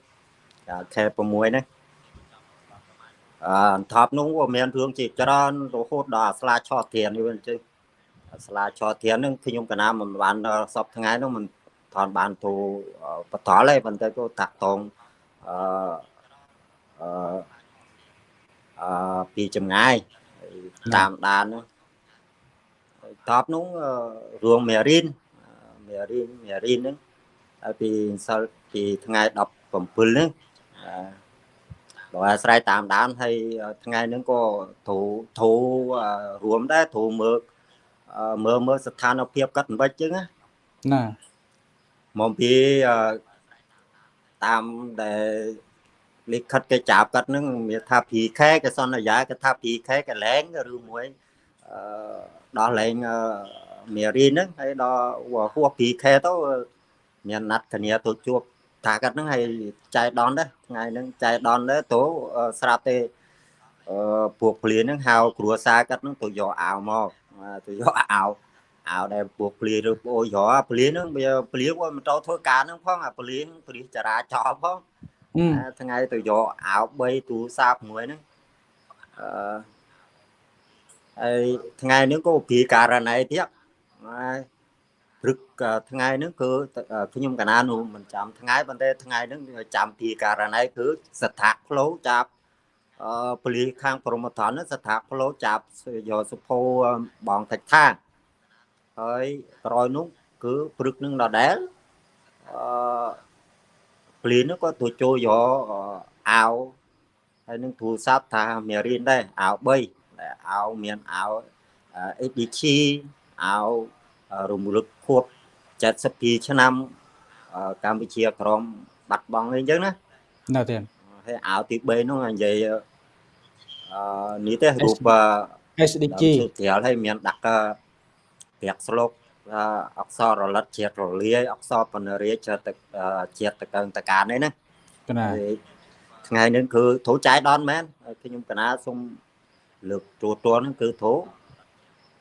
ខែ6ណាអឺថប់នោះវាមានរឿងជាច្រើនរហូតដល់ស្លាឆោះធាននេះវិញចឹងស្លាឆោះធានហ្នឹងខ្ញុំកណាមិនបានសពថ្ងៃហ្នឹងមិនថនបានទូបតលទេប៉ុន្តែក៏តាក់តងអឺអឺអឺពីចម្ងាយតាមដានហ្នឹង តបនោះរឿងមេរៀនមេរៀនមេរៀនហ្នឹងហើយពីសិលពីថ្ងៃ17ហ្នឹងដោយអាស្រ័យតាមដានហើយថ្ងៃហ្នឹងក៏ធូធូរួមដែរធូមើលមើលមើលស្ថានភាពកាត់មិនបិចចឹងណាណាមកពីតាមដែលលិខិតគេចាប់កាត់ហ្នឹងមានថា PK គេសន្យាគេថា PK កលែងឬមួយអឺ ដល់លេងមេរីហ្នឹងហើយដល់ហួស 2K ទៅមានណាត់គ្នាទៅជួបថាកាត់ហ្នឹងហើយចែដនដែរថ្ងៃហ្នឹងចែដនដែរទៅស្រាប់ទេអឺពួកភ្លៀនហ្នឹងហៅគ្រួសារកាត់ហ្នឹងទៅយកអាវមកទៅយកអាវអាវដែលពួកភ្លៀនឬប្អូនយកភ្លៀនហ្នឹងវាភ្លៀនមិនទៅធ្វើការហ្នឹងផងអាភ្លៀនព្រិះចរាចរណ៍ផងថ្ងៃទៅយកអាវ3ទូរស័ព្ទមួយហ្នឹងអឺ ហើយថ្ងៃនេះក៏ពីករណីទៀតហើយព្រឹកថ្ងៃហ្នឹងគឺខ្ញុំកណានោះមិនចាំថ្ងៃប៉ុន្តែថ្ងៃហ្នឹងចាំពីករណីគឺស្ថាផ្លូវចាប់អឺពលីខាងព្រមត្ថនស្ថាផ្លូវចាប់យកសុភោបងតិចថាហើយក្រោយនោះគឺព្រឹកនឹងដដែលអឺពលីនោះក៏ទៅចូលយកអាវហើយនឹងទូរស័ព្ទថាមេរៀនដែរអាវ3 អាវមានអាវ ADG អាវរំលឹកខួប72ឆ្នាំកម្ពុជាក្រមបាត់បង់អីចឹងណាណាទេហើយអាវទី3នោះនិយាយអឺនេះទេរូប SDG ត្រាល់ហើយមានដាក់ប្រាក់ស្លុកអក្សររលិតជាតិរលាយអក្សរបណ្ណរាជទឹកជាតិតកងតកានេះណាណាថ្ងៃនេះគឺត្រូវចាយដនមែនខ្ញុំកណាសូម លើកទូទាត់ហ្នឹងគឺធោ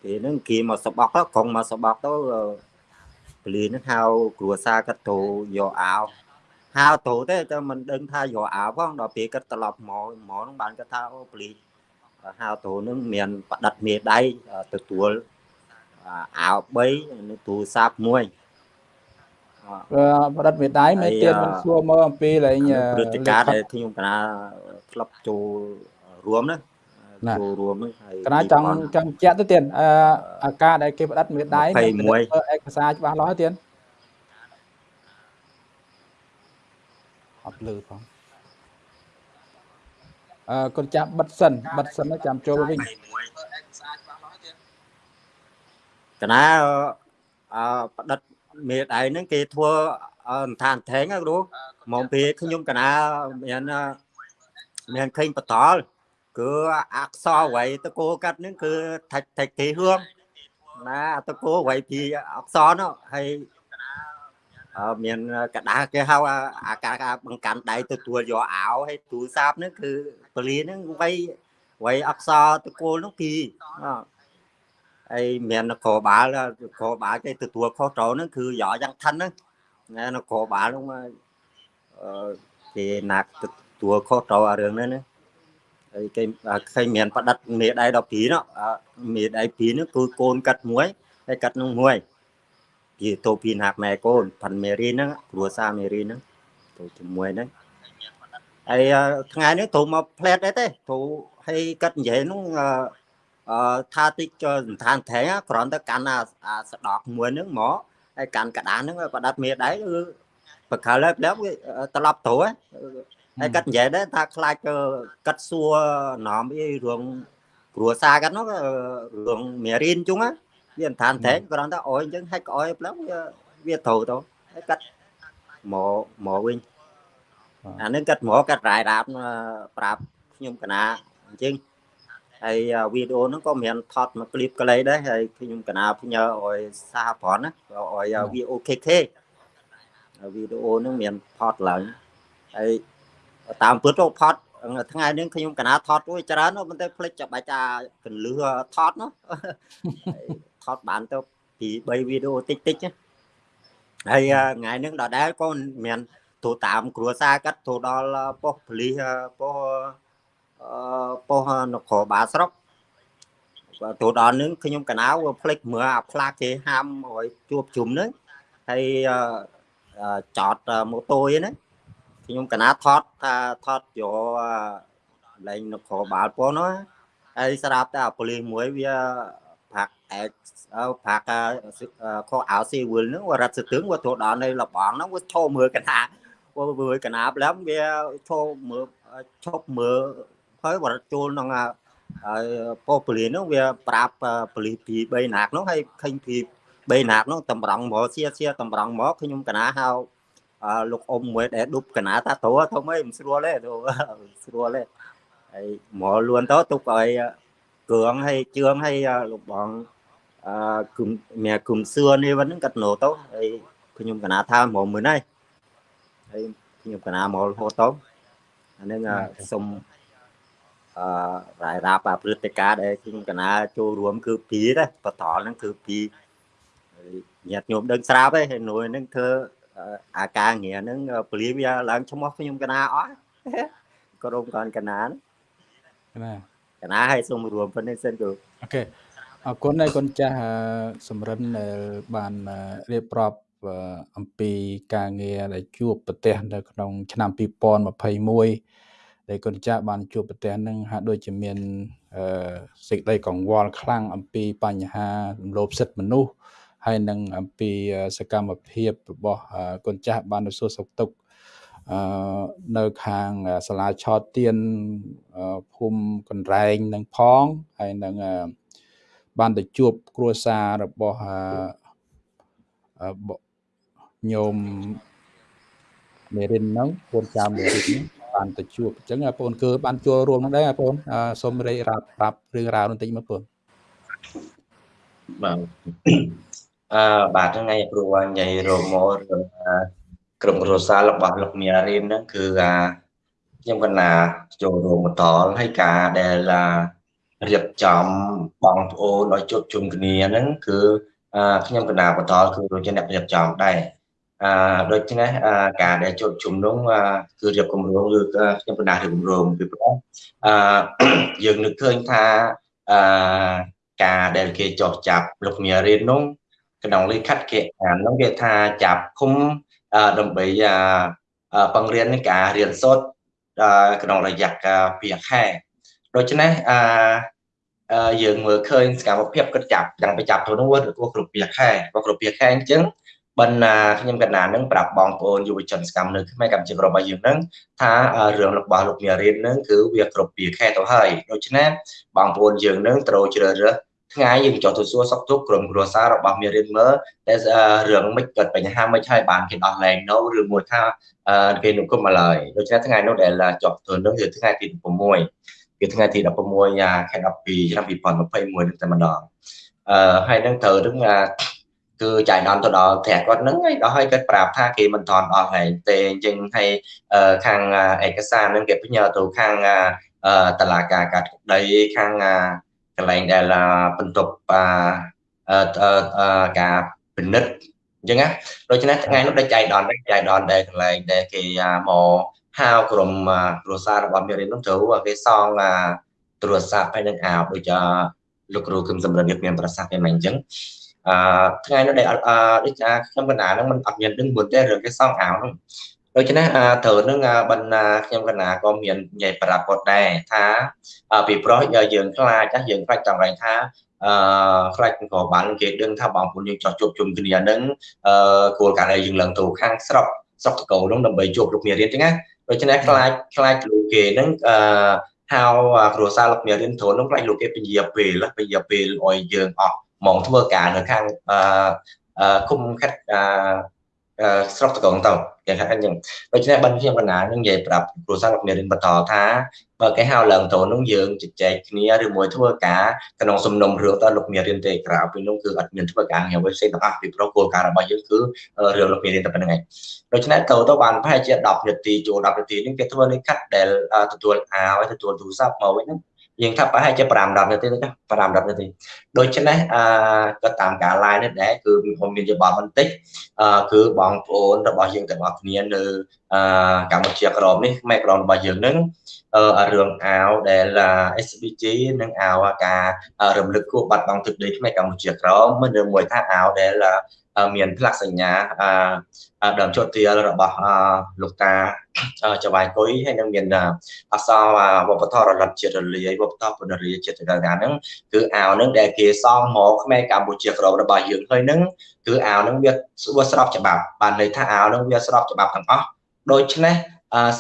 ពេលហ្នឹងគេមកសបកទៅក្រុងមកសបកទៅពលីហ្នឹងហៅគ្រួសារគាត់ទៅយកអាវហៅទៅទេតែមិនដឹងថាយកអាវផងដល់ពេលគាត់ត្រឡប់មកមកហ្នឹងបានគាត់ថាអូពលីហៅទៅហ្នឹងមានបដិទ្ធមេដៃទទួលអាវ3និងទូរស័ព្ទមួយបដិទ្ធមេដៃមេទៀតមិនសួរមើលអំពីលែងព្រឹត្តិការណ៍ដែលខ្ញុំកណាក្លឹបចូលរួមណាណា ចូលរួមហ្នឹងហើយកណាចង់ចង់បញ្ជាក់ទៅទៀតអឺអាការដែលគេផ្ដិតមេដៃ21ធ្វើឯកសារច្បាស់លាស់ហើយទៀតអត់លឺផងអឺកូនចាំបិទសិនបិទសិនហើយចាំចូលវិញកណាអឺផ្ដិតមេដៃហ្នឹងគេធ្វើអឺឋានថែងណាគ្រូមកពីខ្ញុំកណាមានអឺមានឃើញបតល គឺអក្សរវ័យតកោកាត់នឹងគឺថាច់ថាច់គេហឿងណាតកោវ័យពីអក្សរនោះហើយមានកដាគេហៅអាការបង្កាន់ដៃទទួលយកអោហើយទូរស័ព្ទនឹងគឺពលានឹងវ័យវ័យអក្សរតកូលនោះពីហើយមាននគរបាលនគរបាលគេទទួលខុសត្រូវនឹងគឺយកយ៉ាងឋិនហ្នឹងណានគរបាលនោះមកគេណាក់ទទួលខុសត្រូវអារឿងហ្នឹងណា ហើយគេឃើញមានផ្ដិតមេដៃ12នោះអឺមេដៃ2នោះគឺកូនកាត់មួយហើយកាត់នោះមួយគេទៅពីណាក់ម៉ែកូនផាន់មេរីហ្នឹងគ្រួសារមេរីហ្នឹងទៅជាមួយហ្នឹងហើយអឺថ្ងៃនេះទៅមកផ្លែតដែរទេទៅហើយកាត់និយាយហ្នឹងអឺអឺថាតិចចូលសន្តានថែងគ្រាន់តែកាន់អាអាស្ដកមួយហ្នឹងមកហើយកាន់កដាស់ហ្នឹងឲ្យប្រដាត់មេដៃគឺបកលហើយប្លែកវាត្រឡប់ទៅហើ ហើយគាត់និយាយដែរថាខ្លាចគាត់សួរណោមអីរឿងគ្រួសារគាត់នោះរឿងមេរៀនជុងវាមិនឋានតែគ្រាន់តែអោយអញ្ចឹងហែកក្អោយផ្លឹងវាវាត្រូវទៅហើយគាត់មកមកវិញអានឹងគាត់មកគាត់រាយរាប់ប្រាប់ខ្ញុំកណាអញ្ចឹងហើយវីដេអូហ្នឹងក៏មានថតមកឃ្លីបកលៃដែរហើយខ្ញុំកណាផ្ញើឲ្យសាប្រនណាឲ្យ VOKK វីដេអូហ្នឹងមានថតឡើងហើយ តាមពិតទៅផតថ្ងៃនេះខ្ញុំកណាថតរួចច្រើនប៉ុន្តែភ្លេចចាំបាច់អាកលឺថតនោះថតបានទៅពី3វីដេអូតិចតិចហើយថ្ងៃនេះដដែលក៏មានទូតាមគ្រួសារកាត់ទូដល់ប៉ុស្តិ៍ប៉ូលីសប៉ុស្តិ៍អឺប៉ុស្តិ៍នគរបាលស្រុកបាទទៅដល់នឹងខ្ញុំកណៅផ្លេចមើលអាផ្លាកគេហាមឲ្យជួបជុំនឹងហើយចតម៉ូតូឯណា ខ្ញុំកណាថតថាថតយកលែងនគរបាលប៉ុណ្ណោះហើយស្រាប់តែអាប៉ូលីសមួយវាផាក់អែកផាក់ខោអាវស៊ីវិលហ្នឹងរត់ស្ទឹងវាទៅដល់នៅលបងហ្នឹងវាឈោមើលកណាវាមើលកណាប្លាំវាឈោមើលឈប់មើលហើយវត្តចូលក្នុងហើយប៉ុស្តិ៍ប៉ូលីសនោះវាប្រាប់ប៉ូលីសពី3ណាកនោះហើយឃើញពី3ណាកនោះតម្រង់មកសៀសៀតម្រង់មកខ្ញុំកណាហៅ លោកអ៊ំមួយដែលឌុបកណាតាទៅទៅមិនស្រួលទេទៅស្រួលទេហើយមកលួនទៅទុកឲ្យគ្រឿងឲ្យជឿងឲ្យលោកបងអឺគុំមានគុំសឿនេះវិញកាត់ណូទៅហើយខ្ញុំកណាថាមកមើលហើយហើយខ្ញុំកណាមករហូតទៅអានឹងសុំអឺរាយរាប់អាព្រឹត្តិការណ៍ដែលខ្ញុំកណាចូលរួមគឺពីទេបតលហ្នឹងគឺពីញាតិញោមដឹងស្រាប់ទេហើយនួយហ្នឹងធ្វើ អាការងារហ្នឹងពលាវាឡើងឈ្មោះខ្ញុំកណាអស់ក្រុមកនកណាណាកណាឲ្យសូមរួមប៉ុណ្្នេះសិនគ្រូអូខេអរគុណហើយកូនចាស់សំរិនដែលបានរៀបរាប់អំពីការងារដែលជួបប្រទេសនៅក្នុងឆ្នាំ2021ដែលកូនចាស់បានជួបប្រទេសនឹងហាក់ដូចជាមានអឺសេចក្តីកង្វល់ខ្លាំងអំពីបញ្ហារំលោភសិទ្ធិមនុស្ស ហើយនឹងអំពីសកម្មភាពរបស់កូនចាស់បានទៅសួរសុខទុក្ខអឺនៅខាងសាលាឆោតទៀនភូមិកន្រែងនឹងផងហើយនឹងបានទៅជួបគ្រួសាររបស់ញោមមេរិនហ្នឹងកូនចៅមេរិនហ្នឹងបានទៅជួបអញ្ចឹងបងប្អូនគឺបានចូលរួមនឹងដែរបងប្អូនសូមរាយរាប់ប្រាប់រឿងរ៉ាវបន្តិចមកបងប្អូនបាទ អឺបាទថ្ងៃគ្រូនិយាយរមករឿងក្រុមគ្រួសាររបស់លោកមីរៀនហ្នឹងគឺខ្ញុំកណាចូលរួមបន្តហើយការដែលរៀបចំបងប្អូនឲ្យជួបជុំគ្នាហ្នឹងគឺខ្ញុំកណាបន្តគឺជាអ្នករៀបចំដែរអឺដូច្នេះការដែលជួបជុំនោះគឺរៀបគម្រោងឬខ្ញុំកណារៀបគម្រោងពីព្រោះអឺយើងនឹកឃើញថាអឺការដែលគេចោះចាប់លោកមីរៀននោះ ក្នុងលិខិតគេអាននោះគេថាចាប់ឃុំដើម្បីបង្រៀនការរៀនសូត្រក្នុងរយៈកាល2ខែដូច្នេះអឺយើងមើលឃើញសកម្មភាពគិតចាប់យ៉ាងប្រចាប់ទៅនោះវាគ្រប់2ខែគ្រប់2ខែអញ្ចឹងបណ្ណាខ្ញុំកណានឹងប្រាប់បងប្អូនយុវជនសកម្មនៅខ្មែរកម្ពុជារបស់យើងនឹងថារឿងរបស់លោកមារៀននឹងគឺវាគ្រប់2ខែទៅហើយដូច្នេះបងប្អូនយើងនឹងត្រូវជ្រើសរើស ថ្ងៃយើងចុះទៅសួរសុខទុក្ខក្រុមគ្រួសាររបស់មារៀនមើលតែរឿងមិនកើតបញ្ហាមិនហើយបានគេដោះលែងនៅឬមួយថាគេនុគមមកឡើយដូច្នេះថ្ងៃនោះដែលចុះទៅនឹងគឺថ្ងៃទី16គឺថ្ងៃទី16ខែ12ឆ្នាំ2021នឹងតែម្ដងអឺហើយនឹងត្រូវនឹងគឺចាយដំទៅដល់ផ្ទះគាត់ហ្នឹងហើយដល់ហើយគាត់ប្រាប់ថាគេមិនថនអស់ហើយទេអញ្ចឹងហើយខាងឯកសារហ្នឹងគេផ្ញើទៅខាងតឡាការកាត់ដីខាងក ន្លែងដែលបន្ទប់ការពិនិត្យអញ្ចឹងណាដូច្នេះថ្ងៃនោះដែលចាយដនចាយដនដែលកន្លែងដែលគេមកហៅក្រុមគ្រួសាររបស់មេរៀននោះទៅគេសងទូរស័ព្ទហើយនឹងអាវដូចលោកគ្រូគឹមសំរិនវាមានប្រសាសន៍តែមិនអញ្ចឹងអឺថ្ងៃនោះដែលអឺដូចថាខ្ញុំកណាហ្នឹងมันអត់មានដឹងមុនទេរឿងគេសងអាវហ្នឹង ដូច្នេះត្រូវនឹងបណ្ណាខ្ញុំកណាក៏មាននិយាយប្រាប់គាត់ដែរថាពីប្រុសយើងខ្លាចចាស់យើងខ្លាចចង់រែងថាអឺខ្លាចក៏បានគេដឹងថាបងប្អូនយើងចោះជួបជុំគ្នាហ្នឹងអឺគោលការណ៍យើងឡើងទៅខាងស្រុកស្រុកតកោហ្នឹងដើម្បីជួបលោកមេរៀនចឹងណាដូច្នេះខ្លាចខ្លាចលោកគេហ្នឹងអឺហៅគ្រួសារលោកមេរៀនធូនហ្នឹងខ្លាចលោកគេពញាពេលពញាពេលឲ្យយើងអស់មកធ្វើការនៅខាងអឺគុំខិតអឺ ស្រុកតកងទៅយ៉ាងថាអញ្ចឹងដូច្នេះបានខ្ញុំកណានឹងនិយាយប្រាប់គ្រូសាស្ត្រមេរៀនបន្តថាបើគេហៅឡើងទៅនោះយើងជជែកគ្នាឬមួយធ្វើការក្នុងសំណុំរឿងតើលោកមេរៀនទេក្រៅពីនោះគឺអត់មានធ្វើការងារអ្វីផ្សេងទាំងអស់ពីប្រុសគោលការណ៍របស់យើងគឺរឿងលោកមេរៀនតែប៉ុណ្្នឹងឯងដូច្នេះទៅទៅបានប្រហែលជា10នាទីចូល10នាទីនេះគេធ្វើលេខខាត់ដែលទទួលអាវទទួលទូរស័ព្ទមកវិញហ្នឹង យើងថាប្រហែលជា5 10នាទីទេ5 10នាទីដូច្នេះអឺក៏តាមការ live នេះដែរគឺខ្ញុំមានយោបល់បន្តិចអឺគឺបងប្អូនរបស់យើងទាំងអស់គ្នានៅអឺ កម្ពុជាក្រមនេះខ្មែរក្រមរបស់យើងនឹងអឺរឿងអាវដែល SBG និងអាវការរំលឹកគួរបាត់បង់ទឹកដីខ្មែរកម្ពុជាក្រមមិនឬមួយថាអាវដែលមានផ្លាកសញ្ញាដើមជត់ទាលរបស់លោកតាចវាយគុយហើយនឹងមានអសរវប្បធម៌រលត់ជាតិរលាយវប្បធម៌ពនរាជាតិចការហ្នឹងគឺអាវហ្នឹងដែលគេសងមកខ្មែរកម្ពុជាក្រមរបស់យើងហើយហ្នឹងគឺអាវហ្នឹងវាវាស្របច្បាប់បានន័យថាអាវហ្នឹងវាស្របច្បាប់ទាំងអស់ ដូច្នេះ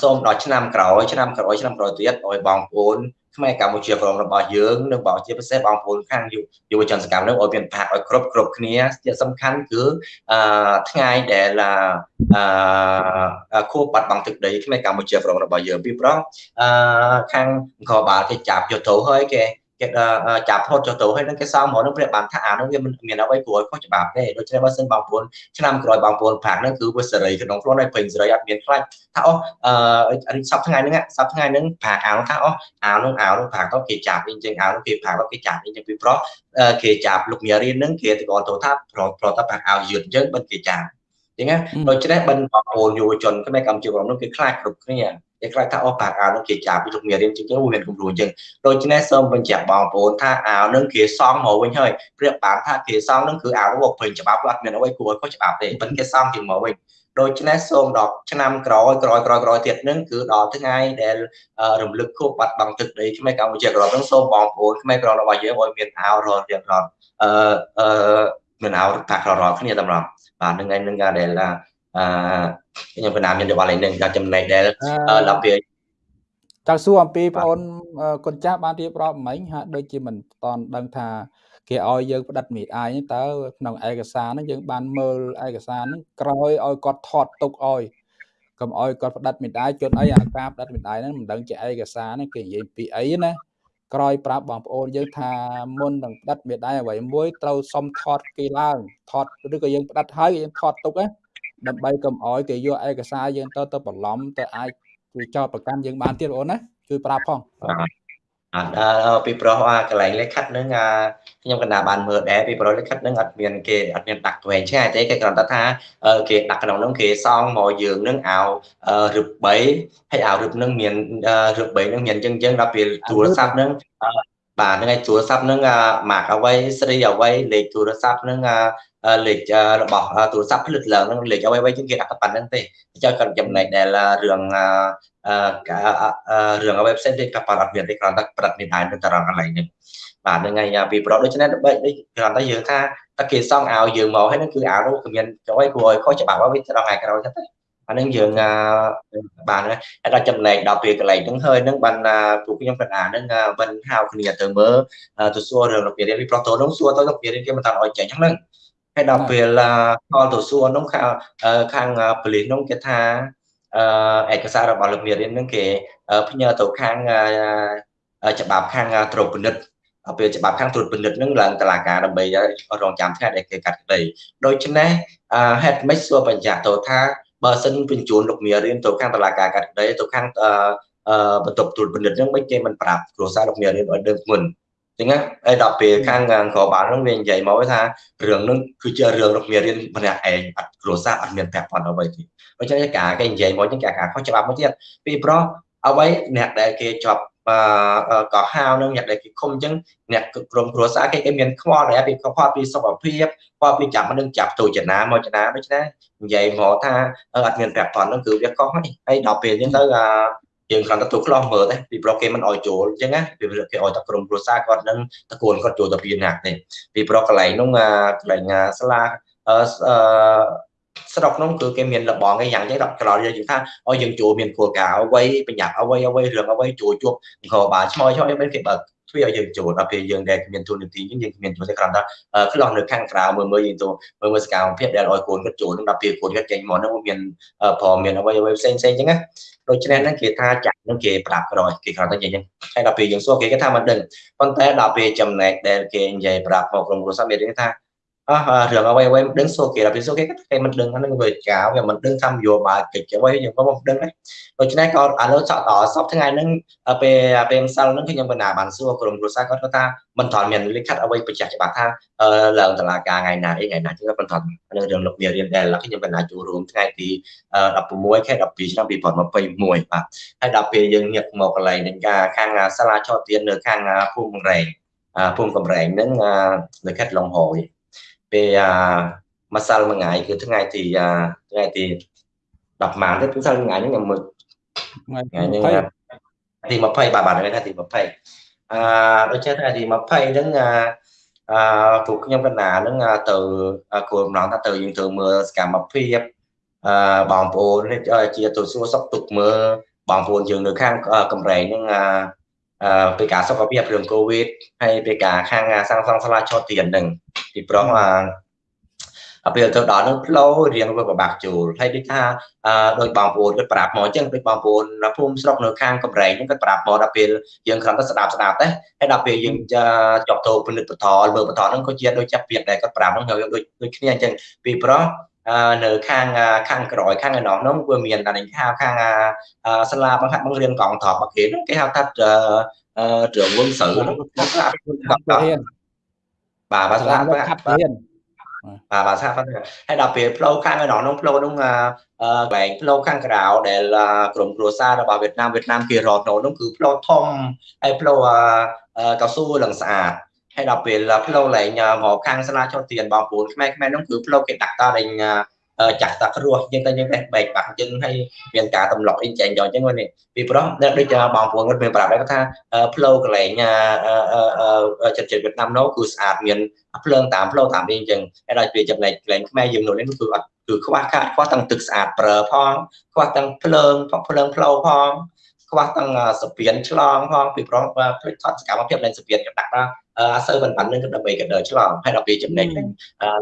សូមដល់ឆ្នាំក្រោយឆ្នាំក្រោយឆ្នាំក្រោយទៀតឲ្យបងប្អូនខ្មែរកម្ពុជាក្រមរបស់យើងនិងបងជាពិសេសបងប្អូនខាងយុវជនសកម្មនឹងឲ្យមានផាកឲ្យគ្រប់គ្រប់គ្នាជាសំខាន់គឺអឺថ្ងៃដែលអឺខួបបាត់បង់ទឹកដីខ្មែរកម្ពុជាក្រមរបស់យើងពីព្រោះអឺខាងអង្គរបាលគេចាប់យកទៅហើយគេ គេចាប់ផុតចុះទៅហើយនឹងគេសងមកនឹងព្រះបានថាអានោះវាមិនមានអ្វីគួរឲ្យខុសច្បាប់ទេដូច្នេះបើសិនបងប្អូនឆ្នាំក្រោយបងប្អូនប្រាក់ហ្នឹងគឺវាសេរីក្នុងខ្លួនហើយពេញសេរីអត់មានខ្លាចថាអូអឺសប្តាហ៍ថ្ងៃហ្នឹងសប្តាហ៍ថ្ងៃហ្នឹងប្រាក់អានោះថាអូអានោះអានោះប្រាក់ទៅគេចាប់អញ្ចឹងអានោះគេប្រាក់ទៅគេចាប់អញ្ចឹងពីប្រុសគេចាប់លោកមារៀនហ្នឹងគេទៅគាត់ទៅថាប្រប្រតប្រាក់ឲ្យយឺតអញ្ចឹងបិទគេចាប់អញ្ចឹងណាដូច្នេះបិណ្ឌបងប្អូនយុវជនខ្មែរកម្ពុជាក្រុមនោះគឺខ្លាចគ្រប់គ្នា គេខ្លាចថាអស់បាក់អាវនឹងគេចាប់ពីលោកមេរៀនជាងទៅមានគំរូអញ្ចឹងដូច្នេះសូមបញ្ជាក់បងប្អូនថាអាវនឹងគេសងមកវិញហើយព្រៀបបានថាគេសងនឹងគឺអាវនោះពេញច្បាប់អត់មានអ្វីគួរឲ្យខុសច្បាប់ទេប៉ុន្តែគេសងជាងមកវិញដូច្នេះសូមដល់ឆ្នាំក្រោយក្រោយក្រោយក្រោយទៀតនឹងគឺដល់ថ្ងៃដែលរំលឹកខួបបាត់បង់ទឹកដីខ្មែរកម្ពុជាក្រោយនឹងសូមបងប្អូនខ្មែរក្រោយរបស់យើងឲ្យមានអាវរាល់រៀងរាល់អឺអឺមានអាវតាក្ររាល់គ្នាតម្រង់បាទនឹងឯងនឹងការដែល អឺខ្ញុំកណាមានយោបល់ឯនឹងដល់ចំណែកដែលដល់ពេលចៅសួរអំពីបងអូនកូនចាស់បានរៀបរាប់មិញហាក់ដូចជាមិនតន់ដឹងថាគេឲ្យយើងផ្តិតមេអាយតើក្នុងឯកសារហ្នឹងយើងបានមើលឯកសារហ្នឹងក្រោយឲ្យគាត់ថតទុកឲ្យកុំឲ្យគាត់ផ្តិតមេដាយជន់អីអាការផ្តិតមេដាយហ្នឹងមិនដឹងជាឯកសារហ្នឹងគេនិយាយពីអីណាក្រោយប្រាប់បងប្អូនយើងថាមុននឹងផ្តិតមេដាយអ្វីមួយត្រូវសុំថតគេឡើងថតឬក៏យើងផ្តិតហើយយើងថតទុកណា ដើម្បីកុំអោយគេយកឯកសារយើងទៅទៅបន្លំទៅអាចជួយចោតប្រកាន់យើងបានទៀតបងអូនណាជួយប្រាប់ផងអត់ពីប្រុសកន្លែងលេខខិតនឹងខ្ញុំកណ្ដាបានមើលដែរពីប្រុសលេខខិតនឹងអត់មានគេអត់មានដាក់វែងឆ្ងាយទេគេគ្រាន់តែថាគេដាក់ក្នុងនោះគេសងមកយើងនឹងអោរឹប3ហើយអោរឹបនឹងមានរឹប3នឹងមានអញ្ចឹងអញ្ចឹងដល់ពេលទូរស័ព្ទនឹងបាទហ្នឹងហើយទូរស័ព្ទហ្នឹងម៉ាកអ្វីស្រីអ្វីលេខទូរស័ព្ទហ្នឹង លេខរបស់ទូរស័ព្ទផ្លិតឡើងហ្នឹងលេខអ្វីអ្វីជាងគេដាក់តែប៉ុណ្្នឹងទេអញ្ចឹងគាត់ចំណែកដែលរឿងរឿងអ្វីផ្សេងទៀតក៏ប៉ុតអត់មានទេគ្រាន់តែប្រាប់មានដែរនៅតារាងកន្លែងហ្នឹងបាទហ្នឹងហើយពីប្រដូច្នេះដូចគ្រាន់តែយើងថាតែគេសង់ឲ្យយើងមកហើយហ្នឹងគឺអានោះគឺមានចុយគួរឲ្យខុសច្បាប់ឲ្យវាត្រង់ថ្ងៃក្រោយទៅអានឹងយើងបានហើយដល់ចំណែកដល់ពេលកន្លែងហ្នឹងហើយហ្នឹងបានពួកខ្ញុំកណ្ដាលហ្នឹងបានហៅគ្នាទៅមើលទៅសួររឿងរបៀបរៀនពីប្រុសតូនហ្នឹងសួរទៅរបៀបរៀនគេមិនតាន់ឲ្យចេញហ្នឹង ហើយដល់ពេលខលទៅសួរហ្នឹងខាងខាងប៉ូលីសហ្នឹងគេថាឯកសាររបស់លោកមេរៀនហ្នឹងគេផ្ញើទៅខាងច្បាប់ខាងត្រួតពិនិត្យពេលច្បាប់ខាងត្រួតពិនិត្យនឹងឡើងតឡាការដើម្បីរងចាំថ្ងៃដែលគេកាត់ក្តីដូច្នេះហេតុម៉េចសួរបញ្ជាក់ទៅថាបើសិនបញ្ជូនលោកមារៀនទៅខាងតឡាការកាត់ក្តីទៅខាងបន្ទប់ត្រួតពិនិត្យនឹងមិនគេមិនប្រាប់គ្រួសារលោកមារៀនឲ្យដឹងមុន ចឹងណាហើយដល់ពេលខាងក្របាលនឹងវានិយាយមកថារឿងនឹងគឺជារឿងលោកមារៀនម្នាក់ឯងអត់គ្រួសារអត់មានពាក់ព័ន្ធអ្វីទេដូច្នេះការគេនិយាយមកចឹងគេការខុសច្បាប់មកទៀតពីព្រោះអ្វីអ្នកដែលគេជាប់ក៏ហៅនឹងអ្នកដែលគេឃុំអញ្ចឹងអ្នកក្រុមគ្រួសារគេគេមានខ្វល់ដែរពីខ្វល់ពីសុខភាពខ្វល់ពីចាប់នឹងចាប់ទូចនាមកចនាដូច្នេះនិយាយមកថាអត់មានប្រាក់ប៉ុនហ្នឹងគឺវាកុសហើយហើយដល់ពេលអញ្ចឹងទៅ យើងគ្រាន់តែទូខ្លោះមើលទេពីប្រុសគេមិនអោយចូលអញ្ចឹងណាពីគេអោយតែក្រុមគ្រួសារគាត់នឹងតកូនគាត់ចូលទៅពីណាទេពីប្រុសកន្លែងនោះកន្លែងស្លាអឺស្រុកនោះគឺគេមានលបងគេយ៉ាងចឹងដល់ក្រោយយើងថាឲ្យយើងចូលមានគោលការណ៍អ្វីបញ្ញត្តិអ្វីអ្វីរឿងអ្វីចូលជួបអង្គបាលឆ្មោយឆ្មោយអីគេបើ កទ្វារឲ្យយើងចូលដល់ពេលយើងដែលគ្មានទូនាទីយើងគ្មានចូលទេគ្រាន់តែខ្លះនៅខាងក្រៅមើលមើលយើងទៅមើលមើលសកម្មភាពដែលឲ្យកូនគាត់ចូលនឹងដល់ពេលកូនគាត់ចេញមកហ្នឹងមានព្រមមានអ្វីអ្វីផ្សេងផ្សេងចឹងណាដូច្នេះហ្នឹងគេថាចាក់នឹងគេប្រាប់ក្រោយគេគ្រាន់តែនិយាយចឹងហើយដល់ពេលយើងសួរគេគេថាមិនដឹងប៉ុន្តែដល់ពេលចំណែកដែលគេនិយាយប្រាប់មកក្រុមគ្រួសារមានគេថា អស់រឿងអ្វីអ្វីមិនដឹងសូគេដល់ពេលសូគេគេមិនដឹងហ្នឹងវាចៅវាមិនដឹងថានយោបាយកិច្ចអ្វីយើងក៏មិនដឹងដែរដូច្នេះក៏ឥឡូវចောက်តសពថ្ងៃហ្នឹងពេលពេលម្សិលហ្នឹងគឺខ្ញុំបណ្ណាបានសួរក្រុមគ្រួសារគាត់ថាមិនថនមានលិខិតអ្វីបញ្ជាក់ច្បាស់ថាឡើងតឡាការថ្ងៃណាអីថ្ងៃណាចឹងមិនថននៅរឿងលោកមានរៀនដែលខ្ញុំបណ្ណាចូលរួមថ្ងៃទី16ខែ12ឆ្នាំ2021បាទហើយដល់ពេលយើងញាក់មកកន្លែងនឹងការខាងសាលាឆោទៀននៅខាងភូមិកំរែងភូមិកំរែងហ្នឹងលិខិតលងហយ ពេលម្សិលមួយថ្ងៃគឺថ្ងៃទីថ្ងៃទី10ម៉ានទេម្សិលថ្ងៃហ្នឹងខ្ញុំមើលថ្ងៃហ្នឹងទី20បាទបាទថ្ងៃទី20អឺដូចជាថ្ងៃទី20ហ្នឹងអឺពួកខ្ញុំកណ្ណាហ្នឹងទៅគោលបំណងថាទៅយើងទៅមើលសកម្មភាពអឺបងប្អូនជាទៅសួរសុខទុក្ខមើលបងប្អូនយើងនៅខាងកំរែងហ្នឹងអឺ ពីការសុខភាពរឿងកូវីដហើយពីការខាងសាងសង់សាលាឆោតទៀនហ្នឹងពីព្រោះអាពេលទៅដល់នឹងផ្លូវរៀងវាពិបាកចូលហើយដូចថាដោយបងប្អូនគាត់ប្រាប់មកអញ្ចឹងដូចបងប្អូនភូមិស្រុកនៅខាងកំរែងហ្នឹងគាត់ប្រាប់មកដល់ពេលយើងគ្រាន់តែស្ដាប់ស្ដាប់ទេហើយដល់ពេលយើងជាប់ទៅពិនិត្យបន្តមើលបន្តហ្នឹងក៏ជាដូចចាប់ពាក្យដែរគាត់ប្រាប់ហ្នឹងហើយដូចដូចគ្នាអញ្ចឹងពីព្រោះ នៅខាងខាងក្រោយខាងឯណោះនោះវាមានតែខាងខាងសាលាបង្ហាត់បង្រៀនកងថប់មកគេគេហៅថាត្រឹមវងសៅហ្នឹងស្រាប់បាទបាទស្រាប់បាទខាត់រៀនបាទបាទស្រាប់ហើយដល់ពេលផ្លូវខាងឯណោះនោះផ្លូវនោះកន្លែងផ្លូវខាងក្រៅដែលក្រុមគ្រួសាររបស់វៀតណាមវៀតណាមគេរត់នោះគឺផ្លូវធំហើយផ្លូវកៅស៊ូឡើងស្អាត ហើយដល់ពេលផ្លូវឡើងមកខាងសាលាចុះទៀនបងប្អូនខ្មែរខ្មែរនោះគឺផ្លូវគេដាក់តលេងចាក់តាគ្រោះយើងទៅយើងបេះបែកបាក់យើងហើយមានការទម្លាក់អីចែងយកអញ្ចឹងនេះពីព្រោះដូចបងប្អូនគាត់មានប្រាប់ដែរថាផ្លូវកន្លែងចិត្តចិត្តវៀតណាមនោះគឺស្អាតមានភ្លើងតាមផ្លូវតាមនេះអញ្ចឹងហើយដល់ពេលចំណែកកន្លែងខ្មែរយើងនោះនេះគឺអត់គឺខ្វះខាតខ្វះទាំងទឹកស្អាតប្រើផងខ្វះទាំងភ្លើងភ្លើងផ្លូវផងខ្វះទាំងសពានឆ្លងផងពីព្រោះផ្លេចថតសកម្មភាពនៃសពានក៏ដាក់ដល់អសូវមិនបាននឹងដើម្បីក៏ដើរឆ្លងហើយដល់ពេលចំណេញហ្នឹង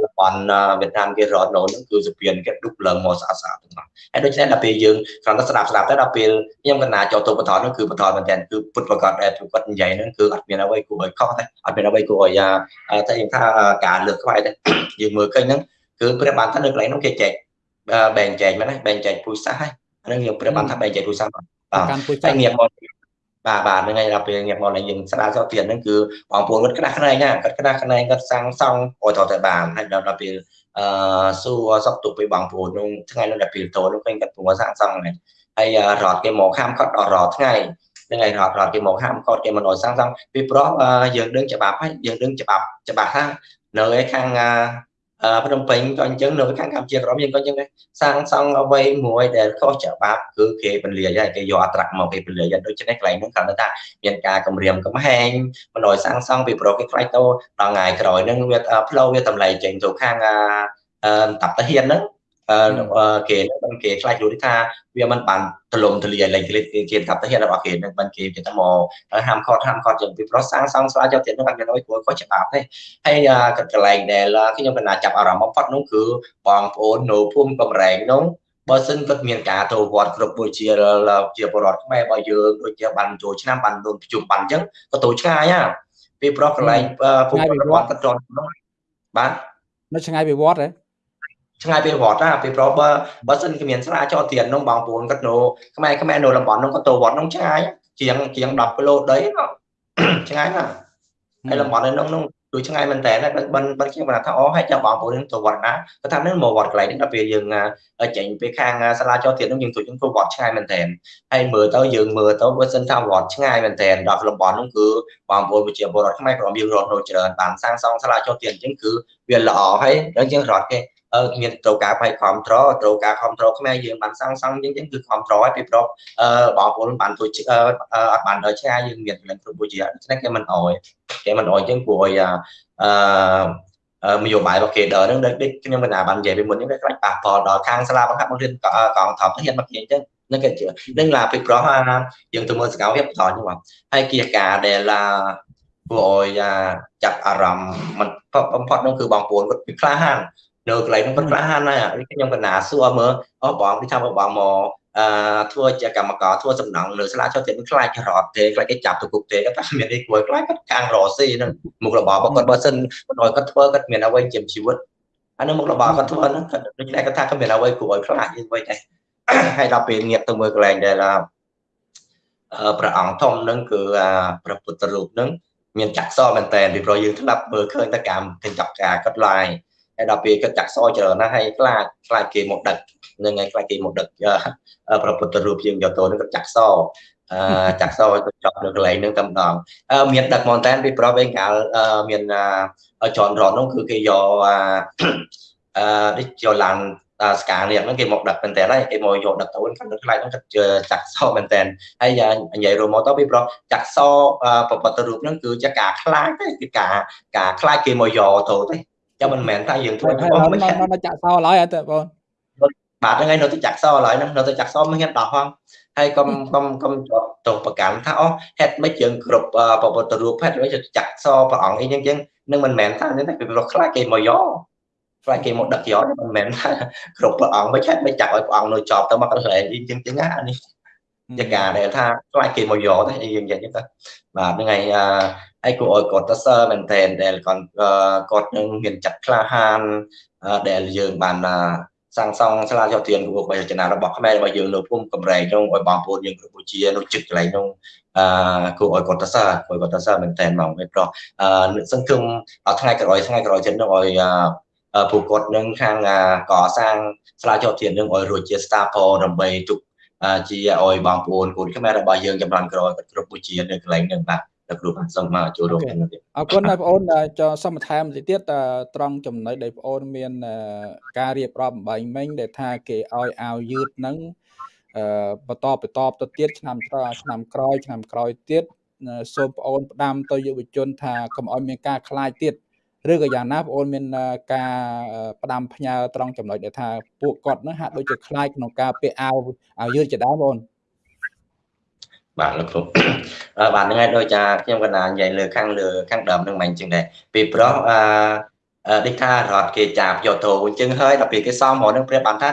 លបនវៀតណាមគេរត់នោះហ្នឹងគឺសពានគេឌុបឡើងមកស្អាតស្អាតទាំងអស់ហើយដូច្នេះដល់ពេលយើងគ្រាន់តែស្ដាប់ស្ដាប់ទៅដល់ពេលខ្ញុំកណាចូលទៅបន្តនោះគឺបន្តមែនទែនគឺពុតប្រកាសដែលគាត់និយាយហ្នឹងគឺអត់មានអ្វីគួរឲ្យខុសទេអត់មានអ្វីគួរឲ្យតែយើងថាការលើកខ្វាយទេយើងមើលឃើញហ្នឹងគឺព្រះបានថានៅកន្លែងនោះគេចែកបែងចែកមែនទេបែងចែកពូជសាសហើយហ្នឹងខ្ញុំព្រះបានថាបែងចែកពូជសាសបាទកម្មពូជសាសងាកមក បាទបាទហ្នឹងហើយដល់ពេលងាកមកឡើងយើងស្ដារសោទៀតហ្នឹងគឺបងប្អូនគាត់ក្តាស់ខ្នែងណាគាត់ក្តាស់ខ្នែងគាត់សាំងសង់អូតតែបានហើយដល់ពេលអឺសួរសុខទុក្ខពីបងប្អូននោះថ្ងៃនោះដល់ពេលតូននោះឃើញគាត់ព្រមសាំងសង់ហ្នឹងហើយរត់គេមកខាំគាត់ដល់រាល់ថ្ងៃហ្នឹងហើយរត់រត់គេមកហាមគាត់គេមិនអោយសាំងសាំងពីព្រោះយើងដឹងច្បាប់ហើយយើងដឹងច្បាប់ច្បាស់ថានៅឯខាង ភ្នំពេញក៏អញ្ចឹងនៅខាងកម្ពុជាក្រមយើងក៏អញ្ចឹងដែរសាងសង់អ្វីមួយដែលខុសច្បាប់គឺគេពន្លាយហើយគេយកអត្រាមកគេពន្លាយដូច្នេះកន្លែងហ្នឹងគាត់ថាមានការគម្រាមកំហែងមិនឲ្យសាងសង់ពីប្រុសគេខ្លាចទៅដល់ថ្ងៃក្រោយហ្នឹងវាផ្លូវវាតម្លៃចេញទៅខាងតាប់តាហ៊ានហ្នឹង គេនឹងគេខ្លាចយល់ថាវាមិនបានទលំទលាយលេងគេគេថាទៅរបស់គេនឹងបានគេគេថាមកហាមខត់ហាមខត់យ៉ាងពីប្រុសសាងសង់ស្លាយកទៀតនឹងអត់មានអីគួរខុសច្បាប់ទេហើយកន្លែងដែលខ្ញុំកណាចាប់អារម្មណ៍បំផុតនោះគឺបងប្អូននៅភូមិកំរែងនោះបើសិនគាត់មានការទៅវត្តគ្រប់ដូចជាជាបរដ្ឋខ្មែររបស់យើងដូចជាបានចូលឆ្នាំបានដូនប្រជុំបានអញ្ចឹងក៏ទៅឆ្ងាយហ่าពីប្រុសកន្លែងភូមិវត្តគាត់ត្រង់បាទនៅឆ្ងាយពីវត្តហ៎ ឆ្ងាយពីវត្តណាពីព្រោះបើបើសិនគេមានស្រាចោលទៀននោះបងប្អូនគាត់នៅខ្មែរខ្មែរនៅតំបន់នោះគាត់ទៅវត្តនោះឆ្ងាយជាងជាង10គីឡូដីឆ្ងាយណាស់ហើយតំបន់នោះនោះដូចឆ្ងាយមែនតើបានបានខ្ញុំបានថាអូហើយចាំបងប្អូនទៅវត្តណាគាត់ថានឹងមកវត្តកន្លែងនេះដល់ពេលយើងចេញពីខាងសាលាចោលទៀននោះយើងទៅយើងទៅវត្តឆ្ងាយមែនតើហើយមើលទៅយើងមើលទៅបើសិនថាវត្តឆ្ងាយមែនតើដល់តំបន់នោះគឺបងប្អូនវិជាពលរដ្ឋខ្មែរក្រុមយើងរត់នៅច្រើនបានសាងសង់សាលាចោលទៀនអញ្ចឹងគឺវាល្អហើយយើងយើងរត់គេ មានត្រូវការផ្នែកគ្រប់ត្រត្រូវការគ្រប់ត្រខ្មែរយើងបានសាងសង់អញ្ចឹងគឺគ្រប់ត្រហើយពីព្រោះបងប្អូនបានទួចអត់បានដល់ឆ្ងាយយើងមានកន្លែងគ្រប់មួយជាដូច្នេះគេមិនអោយគេមិនអោយអញ្ចឹងព្រោះឲ្យអឺនយោបាយរបស់គេដល់ហ្នឹងដូចខ្ញុំកណាបាននិយាយពីមុនហ្នឹងវាខ្លាចប៉ះពាល់ដល់ខាងសាលាបង្ហាត់បង្រៀនកងថប់ហ៊ានមកនិយាយអញ្ចឹងនឹងគេនឹងឡាពីប្រុសយើងទៅមើលសកលវិទ្យាបន្តហ្នឹងមកហើយគៀការដែលគួរឲ្យចាប់អារម្មណ៍មិនបំផុតនោះគឺបងប្អូនគាត់ពីក្លាហាន នៅកន្លែងនោះគាត់ក្លាហានហើយខ្ញុំកណាសួរមើលអូបងពីថាបងមកអឺធ្វើជាកម្មករធ្វើសំណងនៅស្លាចុះទៀតខ្លាចរត់ទេខ្លាចគេចាប់ទៅគុកទេគាត់ថាមានអីគួរខ្លាចគាត់កាំងរស៊ីហ្នឹងមុខរបររបស់គាត់បើសិនគាត់គាត់ធ្វើគាត់មានអ្វីជាជីវិតអានោះមុខរបរគាត់ធ្វើហ្នឹងគាត់ដូចតែគាត់ថាគាត់មានអ្វីគួរឲ្យខ្លាចយើងវិញដែរហើយដល់ពេលងាកទៅមើលកន្លែងដែលព្រះអង្គធំហ្នឹងគឺព្រះពុទ្ធរូបហ្នឹងមានចាក់សមែនតើពីព្រោះយើងធ្លាប់មើលឃើញតែកម្មកញ្ចប់ការគាត់ឡាយ ហើយដល់ពេលគាត់ចាក់សច្រើនណាស់ហើយខ្លាចខ្លាចគេមកដឹកនឹងហើយខ្លាចគេមកដឹកប្រពុទ្ធរូបយើងយកទៅនឹងគាត់ចាក់សអឺចាក់សទៅចប់នៅកន្លែងនឹងតែម្ដងមានដឹកមែនតើពីប្រុសវិញកាលមានចនរត់នោះគឺគេយកអឺនេះយកឡានស្កានេះហ្នឹងគេមកដឹកមែនតើហើយគេមកយកដឹកទៅគាត់នឹងខ្លាចហ្នឹងគាត់ចាក់សមែនតើហើយនិយាយរួមមកទៅពីប្រុសចាក់សប្រពុទ្ធរូបហ្នឹងគឺជាការខ្លាចទេគឺការការខ្លាចគេមកយកទៅទេ ចាំមិនមែនថាយើងធ្វើបងមិននៅចាក់សឡើយអត់ទេបងបាទហ្នឹងហើយនៅទៅចាក់សឡើយហ្នឹងនៅទៅចាក់សមិនហ៊ានដោះហងហើយកុំកុំកុំទៅប្រកាន់ថាអូហេតុមិនយើងគ្រប់ពពុទ្ធរូបហេតុមិនចាក់សព្រះអង្គអីចឹងចឹងនឹងមិនមែនថានេះទេពីព្រោះខ្លាចគេមកយកខ្លាចគេមកដឹកយកមិនមែនថាគ្រប់ព្រះអង្គមិនហេតុមិនចាក់ឲ្យព្រះអង្គនៅចប់ទៅមកកន្លែងអីចឹងចឹងណាអានេះជាការដែលថាខ្លាចគេមកយកទេយើងនិយាយចឹងទៅបាទហ្នឹង ហើយហើយគួរឲ្យគាត់ទៅសើមែនទែនដែលគាត់គាត់នឹងមានចិត្តក្លាហានដែលយើងបានសាងសង់សាលាចោទានគួរបីរចនារបស់ខ្មែររបស់យើងនៅភូមិកំរែងនោះឲ្យបងប្អូនយើងគ្រប់ជានៅជិតកន្លែងនោះអឺគួរឲ្យគាត់ទៅសើគួរគាត់ទៅសើមែនទែនហ្មងព្រោះអឺសង្ឃឹមដល់ថ្ងៃក្រោយថ្ងៃក្រោយទៀតនោះឲ្យពួកគាត់នឹងខាងកសាងសាលាចោទាននឹងឲ្យរួចជា staff ដើម្បីទុកជាឲ្យបងប្អូនកូនខ្មែររបស់យើងចំនួនក្រោយគ្រប់វិជានៅកន្លែងហ្នឹងបាទ លោកគ្រូបានសូមមកចូលរួមក្នុងនេះអរគុណបងប្អូនចសូមបន្ថែមបន្តិចទៀតត្រង់ចំណុចដែលបងប្អូនមានការរៀបរាប់បំបញ្ញមិញដែលថាគេឲ្យអាវយឺតហ្នឹងបន្តបន្តទៅទៀតឆ្នាំឆ្នាំក្រោយឆ្នាំក្រោយទៀតសូមបងប្អូនផ្ដាំទៅយុវជនថាកុំឲ្យមានការខ្លាចទៀតឬក៏យ៉ាងណាបងអូនមានការផ្ដាំផ្ញើត្រង់ចំណុចដែលថាពួកគាត់នឹងហាក់ដូចជាខ្លាចក្នុងការពាក់អាវអាវយឺតជាដើមបងអូន បាទលោកគ្រូបាទហ្នឹងហើយដូចចាខ្ញុំកណានិយាយលើខាងលើខាងដើមហ្នឹងមិនអញ្ចឹងដែរពីព្រោះអឺដូចថារដ្ឋគេចាប់យកទៅអញ្ចឹងហើយដល់ពេលគេសំមកនឹងព្រះបានថា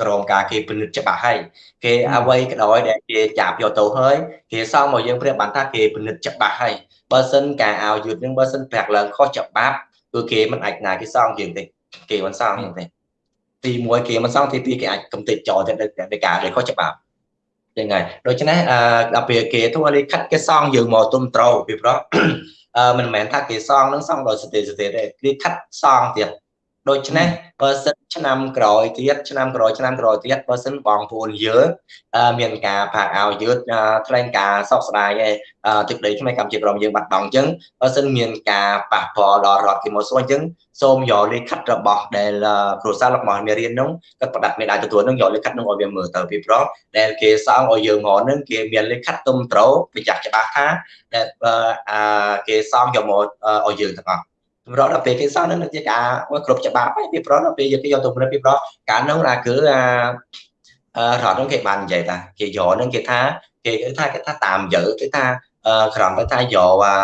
ក្រមការគេពិនិត្យច្បាស់ហើយគេអ្វីក៏ដោយដែលគេចាប់យកទៅហើយគេសំមកយើងព្រះបានថាគេពិនិត្យច្បាស់ហើយបើសិនការឲ្យយឺតនឹងបើសិនប្រាក់ឡើងខុសច្បាប់គឺគេមិនអាចណាគេសងយើងទេគេមិនសងយើងទេទី1គេមិនសងទី2គេអាចកំទេចចោលទៅដោយការដែលខុសច្បាប់ ចឹងហើយដូច្នេះអឺដល់ពេលគេធ្វើលិខិតគេសងយើងមកទុំត្រូវពីព្រោះអឺមិនមែនថាគេសងនឹងសងដោយសតិសតិទេគេខិតសងទៀត ដូច្នេះបើសិនឆ្នាំក្រោយទៀតឆ្នាំក្រោយឆ្នាំក្រោយទៀតបើសិនបងប្អូនយើងមានការផាកអាវយឺតថ្លែងការសោកស្ដាយឯទឹកដីខ្មែរកម្ពុជាក្រមយើងបាត់បង់អញ្ចឹងបើសិនមានការប៉ះពាល់ដល់រដ្ឋគីម៉ូសូអញ្ចឹងសូមយកលេខខិតរបស់ដែលគ្រួសាររបស់មេរៀននោះគាត់ផ្ដាត់មេដៃទទួលនឹងយកលេខខិតនោះឲ្យវាមើលទៅពីព្រោះដែលគេសងឲ្យយើងមកនឹងគេមានលេខខិតទុំត្រូវបញ្ជាក់ច្បាស់ថាដែលគេសងយកមកឲ្យយើងទាំងអស់ស ម្រាប់ដល់ពេលគេសងនឹងជាការគ្រប់ច្បាប់ហើយពីព្រោះដល់ពេលយើងគេយកទៅព្រឹកពីព្រោះការនោះ là គឺអារដ្ឋនោះគេបាននិយាយថាគេយកនឹងគេថាគេថាគេថាតាមយើគេថាក្រំទៅថាយកអា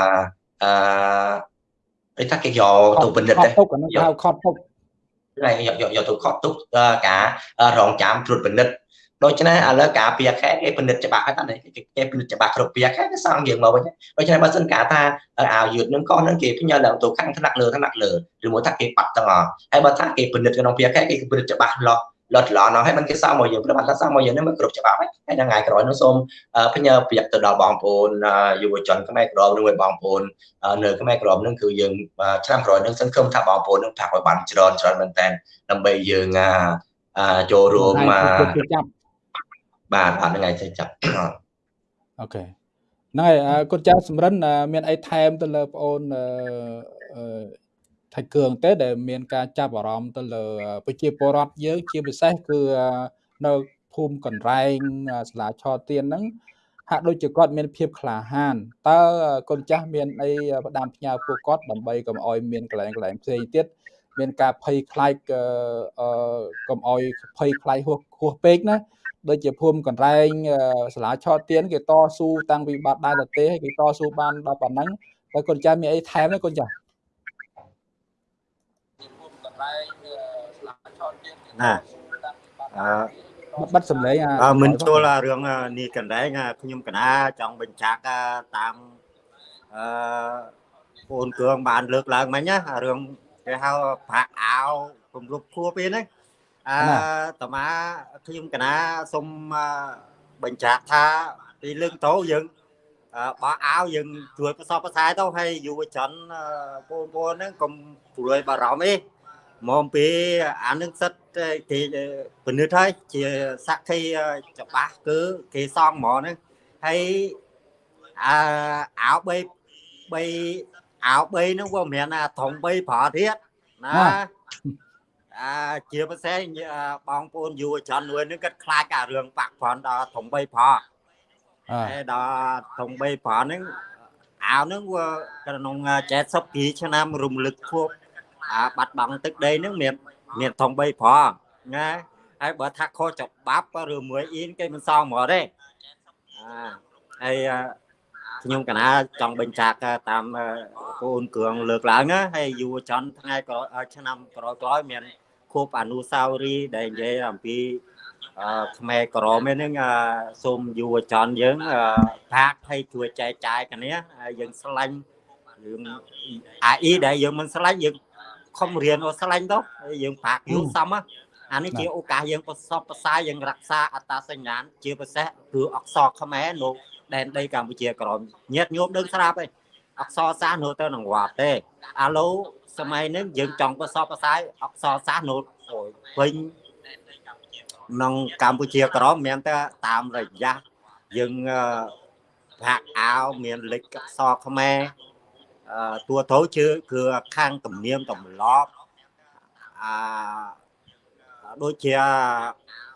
អឺគេថាគេយកទៅពិនិត្យទេយកខត់ទុកហើយយកយកទៅខត់ទុកការរងចាំត្រួតពិនិត្យ ដូច្នេះឥឡូវការពីខែគេពិនិត្យច្បាស់ហើយតាគេពិនិត្យច្បាស់គ្រប់ពីខែគេសងយើងមកវិញដូច្នេះបើសិនការថាអាវយឺតនឹងក៏នឹងគេផ្ញើឡើងទៅខាងថ្នាក់លើថ្នាក់លើឬមួយថាគេបាត់ទាំងអស់ហើយបើថាគេពិនិត្យក្នុងពីខែគេពិនិត្យច្បាស់លាស់លត់ឡណោះហើយมันគេសងមកយើងព្រោះបានថាសងមកយើងនេះមិនគ្រប់ច្បាប់ហើយហើយថ្ងៃក្រោយនោះសូមផ្ញើប្រៀបទៅដល់បងប្អូនយុវជនខ្មែរក្រមនឹងបងប្អូននៅខ្មែរក្រមនឹងគឺយើងឆ្នាំក្រោយនឹងសង្ឃឹមថាបងប្អូននឹងផាក់ឲ្យបានច្រើនច្រើនមែនតើដើម្បីយើងចូលរួមមក បាទអត់ថ្ងៃចេះចាប់អូខេហ្នឹងហើយគុណចាស់សំរិនមានអីថែមទៅលើបងអូនអឺថៃគឿងទេដែលមានការចាប់អារម្មណ៍ទៅលើប្រជាពលរដ្ឋយើងជាពិសេសគឺនៅភូមិកន្រែងសាលាឆទៀនហ្នឹងហាក់ដូចជាគាត់មានភាពក្លាហានតើកូនចាស់មានអីផ្ដាំផ្ញើពួកគាត់ដើម្បីកុំឲ្យមានកន្លែងកន្លែងផ្សេងទៀតមានការភ័យខ្លាចអឺកុំឲ្យភ័យខ្លាចហួសហួសពេកណា ដូចជាភូមិកន្លែងសាលាឆោតទៀនគេតស៊ូតាំងពីបាត់ដែរទៅទេហើយគេតស៊ូបានដល់ប៉ុណ្ណឹងហើយកូនចាស់មានអីថែមទេកូនចាស់ណាអឺបាត់សម្លេងអឺមិនចូលរឿងនេះកន្លែងខ្ញុំកណាចង់បញ្ជាក់តាមអឺបងគ្រឿងបានលើកឡើងមិញណារឿងគេហៅប្រាក់អាវគម្រប់ខួបឯហ្នឹង អឺតមាខ្ញុំកណាសូមបញ្ជាក់ថាពីលើកតោយើងបោះអាវយើងជួយប្រសពប្រសែទៅឲ្យយុវជនបងប្អូនហ្នឹងកុំព្រួយបារម្ភទេមកពីអានឹងសិតគេពិនិត្យហើយជាសក្ខីច្បាស់គឺគេសងហ្មងហ្នឹងហើយអឺអាវ3 3អាវ3ហ្នឹងវាមិនមែនថាធំ3ប្រទៀតណា អាជាពិសេសបងប្អូនយុវជនមួយនឹងគាត់ខ្លាចអារឿងបាក់ប្រន់ដល់ធំ3ប្រហើយដល់ធំ3ប្រហ្នឹងអាវហ្នឹងវាក្នុង70គីឆ្នាំរំលឹកខួបអាបាត់បង់ទឹកដីហ្នឹងមានមានធំ3ប្រណាហើយបើថាខុសច្បាប់ឬមួយអ៊ីនគេមិនសងហ្មងទេអាហើយខ្ញុំកណាចង់បញ្ជាក់តាមកូនគ្រឿងលើកឡើងណាហើយយុវជនថ្ងៃក្រោយឆ្នាំក្រោយក្រោយមាន ខួបអនុសាវរីយ៍ដែលនិយាយអំពីខ្មែរក្រមហ្នឹងសូមយុវជនយើងភាកឲ្យជួយចែកចាយគ្នាយើងស្លាញ់យើងអាអ៊ីដែលយើងមិនស្លាញ់យើងខំរៀនអូស្លាញ់ទៅយើងប្រាក់យូរសំអានេះជាឱកាសយើងប្រសពប្រសាយើងរក្សាអត្តសញ្ញាណជាពិសេសគឺអក្សរខ្មែរនៅដែនដីកម្ពុជាក្រមញាតញោមដឹងស្រាប់ឯងអក្សរសាស្ត្រនៅទៅនឹងវត្តទេអាឡូ សម័យនេះយើងចង់ប្រសពប្រសាយអក្សរសាស្ត្រនៅវិញក្នុងកម្ពុជាក្រមមានតែតាមរយៈយើងប្រាក់អាវមានលេខអក្សរខ្មែរតួទៅជឿគឺខាងទំនៀមទម្លាប់អាដូចជា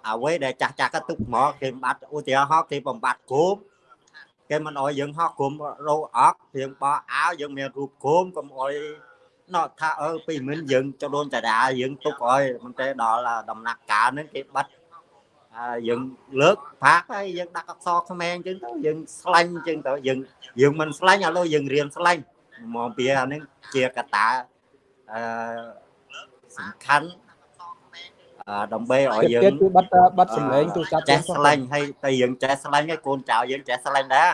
អ្វីដែលចាស់ចាស់ក៏ទុកមកគេបាត់ឧទាហរណ៍គេបំបត្តិគោមគេមិនអោយយើងហោះគុំរោអកយើងបោះអាវយើងមានរូបគុំកុំអោយ ណោះថាអើពីមិនយើងចដូនតារាយើងទុកអោយមិនទេដល់ដំណាក់កាលហ្នឹងគេបាត់យើងលើកផាកហើយយើងដាក់អក្សរខ្មែរអញ្ចឹងទៅយើងស្លាញ់អញ្ចឹងទៅយើងយើងមិនស្លាញ់ឥឡូវយើងរៀនស្លាញ់មកពីអានេះជាកតាអឺសំខាន់ដើម្បីឲ្យយើងគឺបាត់បាត់សម្លេងទូរស័ព្ទចេះស្លាញ់ហើយតែយើងចេះស្លាញ់ហើយកូនចៅយើងចេះស្លាញ់ដែរ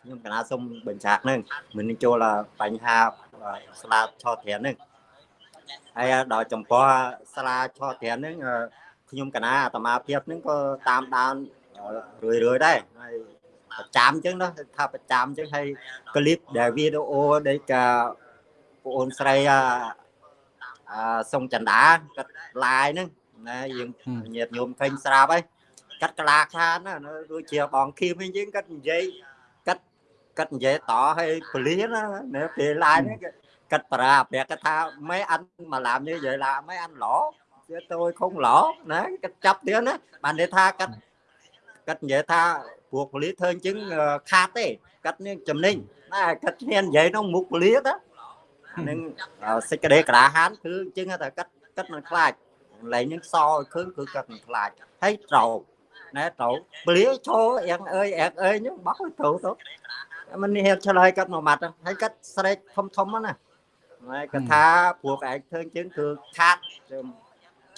ខ្ញុំកណាសុំបញ្ឆាកហ្នឹងមិនចូលបញ្ហា ស្លាឆោត្រានហ្នឹងហើយដល់ចំពោះស្លាឆោត្រានហ្នឹងខ្ញុំកណាអាត្មាភាពហ្នឹងក៏តាមដានរឿយរឿយដែរហើយប្រចាំអញ្ចឹងណាថាប្រចាំអញ្ចឹងហើយក្លីបដែលវីដេអូដែលកាបងអូនស្រីអាសុងចន្ទាគាត់ឡាយហ្នឹងណាយើងញាតញោមឃើញស្រាប់ហើយកាត់ក្លាខានណាដូចជាបងឃីមវិញយើងគាត់និយាយ គាត់និយាយតឲ្យពលាណាពេលឡាយហ្នឹងគាត់ប្រាប្រាគាត់ថាមិនអានមកឡាមនេះនិយាយឡាមិនអានឡោវាទៅខុងឡោណាគាត់ចាប់ទៀតណាបាននិយាយថាគាត់គាត់និយាយថាពួកពលាធ្វើអញ្ចឹងខាតទេគាត់នេះចំណេញណាគាត់ឈ្នាននិយាយក្នុងមុខពលាទៅនឹងសេចក្តីក្រាហានគឺអញ្ចឹងថាគាត់គាត់មិនខ្លាចលែងនឹងសឲ្យឃើញគឺគាត់មិនខ្លាចហើយត្រូវណែត្រូវពលាឈរអៀងអើយអែកអើយហ្នឹងបោះត្រូ វទៅมันនេះឆ្លើយគាត់មួយម៉ាត់ហើយគាត់ស្រែកធំធំណាហើយគាត់ថាពួកឯងធ្វើអញ្ចឹងគឺខាត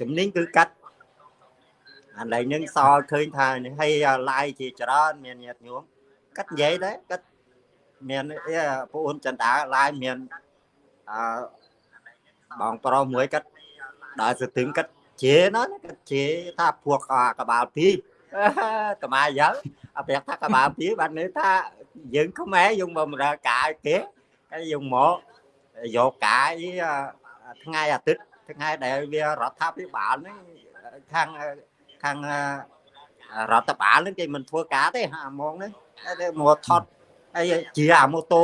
ចំណេញគឺកាត់អាឡែងនឹងសល់ឃើញថាហើយឡាយជាច្រើនមានញាតិញោមកាត់និយាយដែរកាត់មានពួកអូនចន្ទាឡាយមានអឺបងប្រុសមួយកាត់ដល់ស្ទឹងកាត់ជាណាកាត់ជាថាភួកកបាលពីកម្មាយើអប្រាប់ថាកបាលពីបានន័យថា យើងខ្មែរយើងបំរើកាយគេហើយយើងមកយកកាយថ្ងៃអាទិត្យថ្ងៃដែលវារដ្ឋាភិបាលហ្នឹងខាងខាងរដ្ឋបាលហ្នឹងគេមិនធ្វើការទេអាហ្មងហ្នឹងតែមកថត់ហើយជាអាម៉ូតូ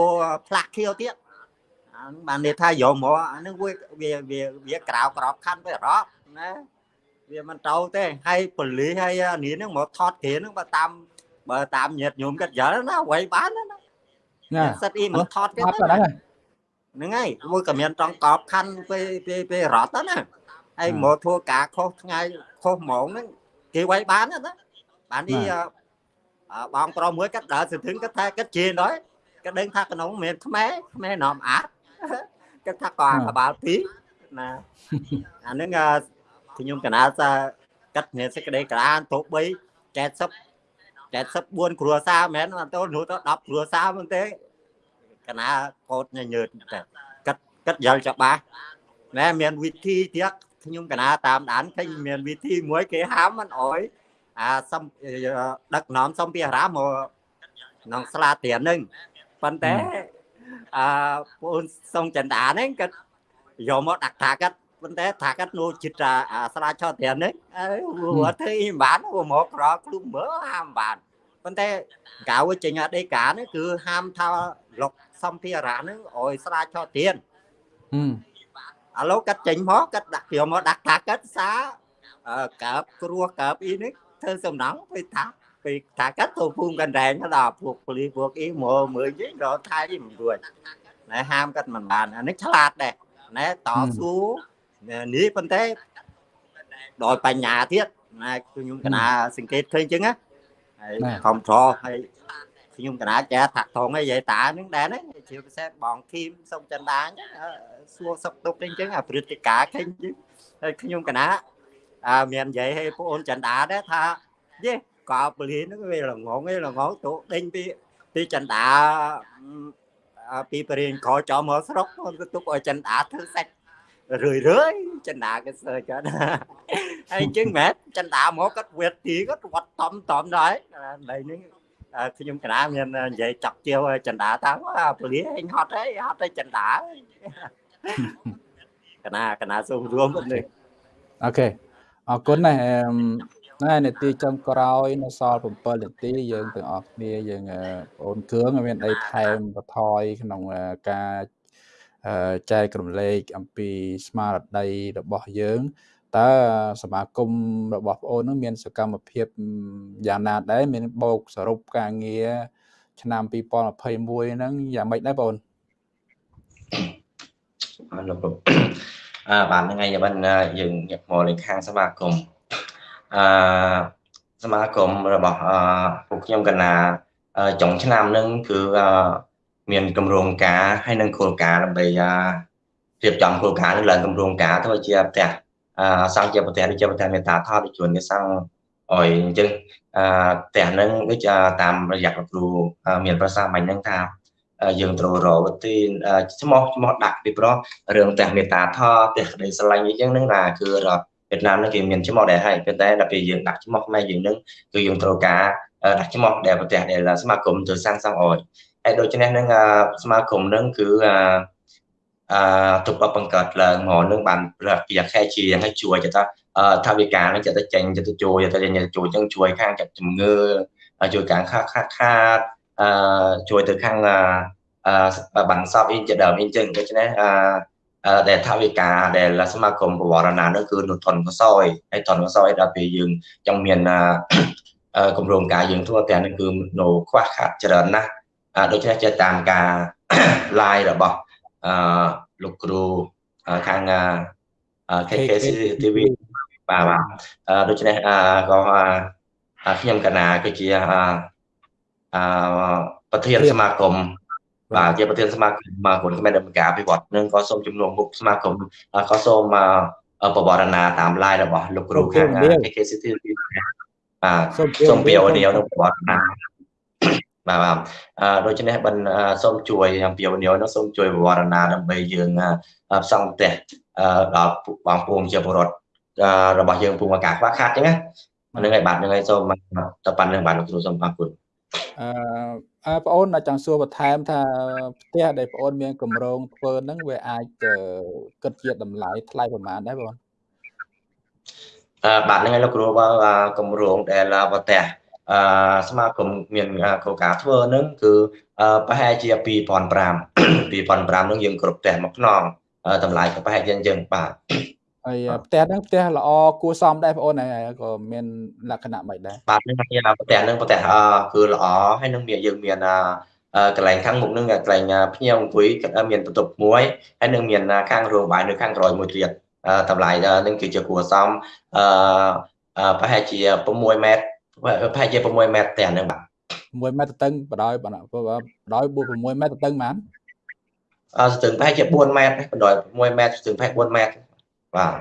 ផ្លាស់ខៀវទៀតបាននិយាយថាយកមកអានឹងវាវាវាក្រៅក្របខណ្ឌទៅរកណាវាមិនទៅទេហើយប៉ូលីសហើយនេះហ្នឹងមកថតគ្រាហ្នឹងបើតាម បើតាមញាតញោមគាត់យល់ណាអ្វីបានណាណាសិតអ៊ីមកថតគេហ្នឹងហើយមួយក៏មានត្រង់កបខណ្ឌពេលពេលពេលរត់ណាហើយមកធ្វើការខុសថ្ងៃខុសហ្មងហ្នឹងគេវាយបានណាបាននេះបងប្រុសមួយគាត់ដើរសន្ធឹងគាត់ថាគាត់ជេរដល់គាត់ដឹងថាក្នុងមានខ្មែរខ្មែរនាំអាតគាត់ថាក៏កបាលពីរណាអានឹងខ្ញុំកណាសាកាត់មានសេចក្តីក្រានទោះបី70 74គ្រួសារមែនអត់ទៅនោះទៅ10គ្រួសារមែនទេកណាកោតញញើតតែកាត់កាត់យល់ច្បាស់ណែមានវិធីទៀតខ្ញុំកណាតាមដានឃើញមានវិធីមួយគេហាមមិនអោយអាសំដឹកនាំសំភារៈមកក្នុងស្លាទៀនហ្នឹងប៉ុន្តែអឺបងសុងចន្ទាហ្នឹងគាត់យកមកដាក់ថាគាត់ ប៉ុន្តែថាគាត់នោះចិត្តអាស្លាឆោទៀនហ្នឹងអើវត្តធ្វើមិនបានមកក្រគ្លុំមើលហាមបានប៉ុន្តែកៅចេញអដេកានេះគឺហាមថាលុកសំភារៈហ្នឹងអោយស្លាឆោទៀនឥឡូវកាត់ចេញមកកាត់ដាក់យកមកដាក់ថាកាត់សាកើបគ្រោះកើបអ៊ីនេះធ្វើសំណងទៅថាពេលថាកាត់ទៅភូមិកណ្ដែងដល់ពួកប៉ូលីសពួកអ៊ីមកមើលយីរកថៃមិនរួចណែហាមកាត់មិនបានអានេះឆ្លាតដែរណែតស៊ូ នេះប៉ុន្តែដោយបញ្ញាទៀតណែខ្ញុំកណាសង្កេតឃើញអញ្ចឹងណាហើយខំត្រហើយខ្ញុំកណាចាថាថងឯយាយតាហ្នឹងដែរណាជាពិសេសបងគីមសុំចិនដាអញ្ចឹងសួរសុខទុក្ខអញ្ចឹងអាព្រឹត្តិការណ៍ឃើញអញ្ចឹងហើយខ្ញុំកណាអើមាននិយាយឲ្យបងអូនចិនដាដែរថាយេកោពលានហ្នឹងវាល្ងងឯល្ងងទៅដេញពីពីចិនដាពីបរិញ្ញាក្រចំមកស្រុកទៅទុកឲ្យចិនដាធ្វើសាច់ រឿយរឿយចិនដាគេសើចណាហើយអញ្ចឹងមែនចិនដាមកគាត់វេតទីគាត់វត្តតំតំដែរដីនេះខ្ញុំកណាមាននិយាយចាក់ជាវចិនដាតាពលាហេងហត់ហើយហត់ទៅចិនដាកណាកណាសូមរួមនេះអូខេអរគុណណាស់ណែនាទីចុងក្រោយនៅសល់7នាទីយើងទាំងអស់គ្នាយើងបងអូនគ្រឿងមានអីថែមបន្ថយក្នុងការ ចែករំលែកអំពីស្មារតីរបស់យើងតើសមាគមរបស់បងអូននឹងមានសកម្មភាពយ៉ាងណាដែរមានបូកសរុបការងារឆ្នាំ2021ហ្នឹងយ៉ាងម៉េចដែរបងអូនអរលោកអឺបាទថ្ងៃនេះបានយើងញាក់មកលេខាងសមាគមអឺសមាគមរបស់អឺពួកខ្ញុំកណាចុងឆ្នាំហ្នឹងគឺ មានគម្រោងការហើយនឹងគោលការណ៍ដើម្បីរៀបចំគោលការណ៍នឹងឡើងគម្រោងការទៅជាផ្ទះអឺសង់ជាប្រទេសដូចជាប្រទេសមេតាថតដូចជួនគេសង់អយអញ្ចឹងអឺផ្ទះហ្នឹងដូចតាមរយៈគ្រូមានប្រសាសន៍មិញហ្នឹងថាយើងត្រូវរកវិធីឈ្មោះឈ្មោះដាក់ពីព្រោះរឿងផ្ទះមេតាថតផ្ទះក្តីស្រឡាញ់អីចឹងហ្នឹងណាគឺវៀតណាមហ្នឹងគេមានឈ្មោះដែរហើយប៉ុន្តែដល់ពេលយើងដាក់ឈ្មោះខ្មែរយើងហ្នឹងគឺយើងត្រូវការដាក់ឈ្មោះដែលប្រទេសដែលសមាគមទៅសាងសង់អយ ហើយដូច្នេះហ្នឹងសមាគមហ្នឹងគឺអឺទុកបង្កើតឡើងមកនឹងបានប្រខែជាយ៉ាងឲ្យជួយទៅថាវិការនឹងចិត្តទៅចេញចិត្តទៅជួយទៅជួយចឹងជួយខាងចិត្តជំងឺជួយខាងខាត់ខាត់ខាតអឺជួយទៅខាងអឺបានសពអ៊ីជាដើមអ៊ីចឹងដូច្នេះអឺដែលថាវិការដែលសមាគមបវរណានោះគឺនុធនកសោយហើយធនកសោយដល់ពេលយើងចង់មានគម្រោងការយើងធ្វើតែនេះគឺនៅខ្វះខាតច្រើនណាស់ ដូច្នេះចេះតាមការ live របស់អឺលោកគ្រូខាង KKC TV បាទបាទដូច្នេះក៏ខ្ញុំកណាគឺជាអឺប្រធានសមាគមបាទជាប្រធានសមាគមមកគុណខ្មែរដំណើរការអភិវឌ្ឍនឹងក៏សូមជំនួសមុខសមាគមក៏សូមបវរណាតាម live របស់លោកគ្រូខាង KKC TV បាទសូមពីអូនីយនឹងបវរណា បាទបាទអឺដូច្នេះបានសូមជួយអំពីវនីនោះសូមជួយវរណាដើម្បីយើងផ្សងផ្ទះដល់បងប្អូនជាពលរដ្ឋរបស់យើងពុំការខ្វះខាតអញ្ចឹងណាហ្នឹងហើយបាទហ្នឹងហើយសូមទៅប៉ាន់ហ្នឹងបាទលោកគ្រូសូមអរគុណអឺបងអូនចង់សួរបន្ថែមថាផ្ទះដែលបងអូនមានកម្រងធ្វើហ្នឹងវាអាចគិតជាតម្លៃថ្លៃប្រហែលដែរបងអឺបាទហ្នឹងហើយលោកគ្រូបើកម្រងដែលផ្ទះ អឺសមាគមមានគោលការណ៍ធ្វើហ្នឹងគឺប្រហែលជា2005 2005ហ្នឹងយើងគ្រប់ផ្ទះមកខ្នងតម្លៃក៏ប្រហែលជាយើងបាទហើយផ្ទះហ្នឹងផ្ទះល្អគួរសមដែរបងអូនក៏មានលក្ខណៈមិនដែរបាទហ្នឹងផ្ទះហ្នឹងផ្ទះគឺល្អហើយនឹងមានយើងមានកន្លែងខាងមុខហ្នឹងកន្លែងភ្ញៀវអង្គុយមានបន្ទប់មួយហើយនឹងមានខាងរោងបាយនៅខាងក្រោយមួយទៀតតម្លៃហ្នឹងគឺជាគួរសមអឺប្រហែលជា6ម៉ែត្រ ប្រហែលជា6ម៉ែត្រផ្ទះហ្នឹងបាទ6ម៉ែត្រតឹងបដោយបដោយ6ម៉ែត្រតឹងបានអស្ទឹងប្រហែលជា4ម៉ែត្របដោយ6ម៉ែត្រស្ទឹងប្រហែល4ម៉ែត្របាទ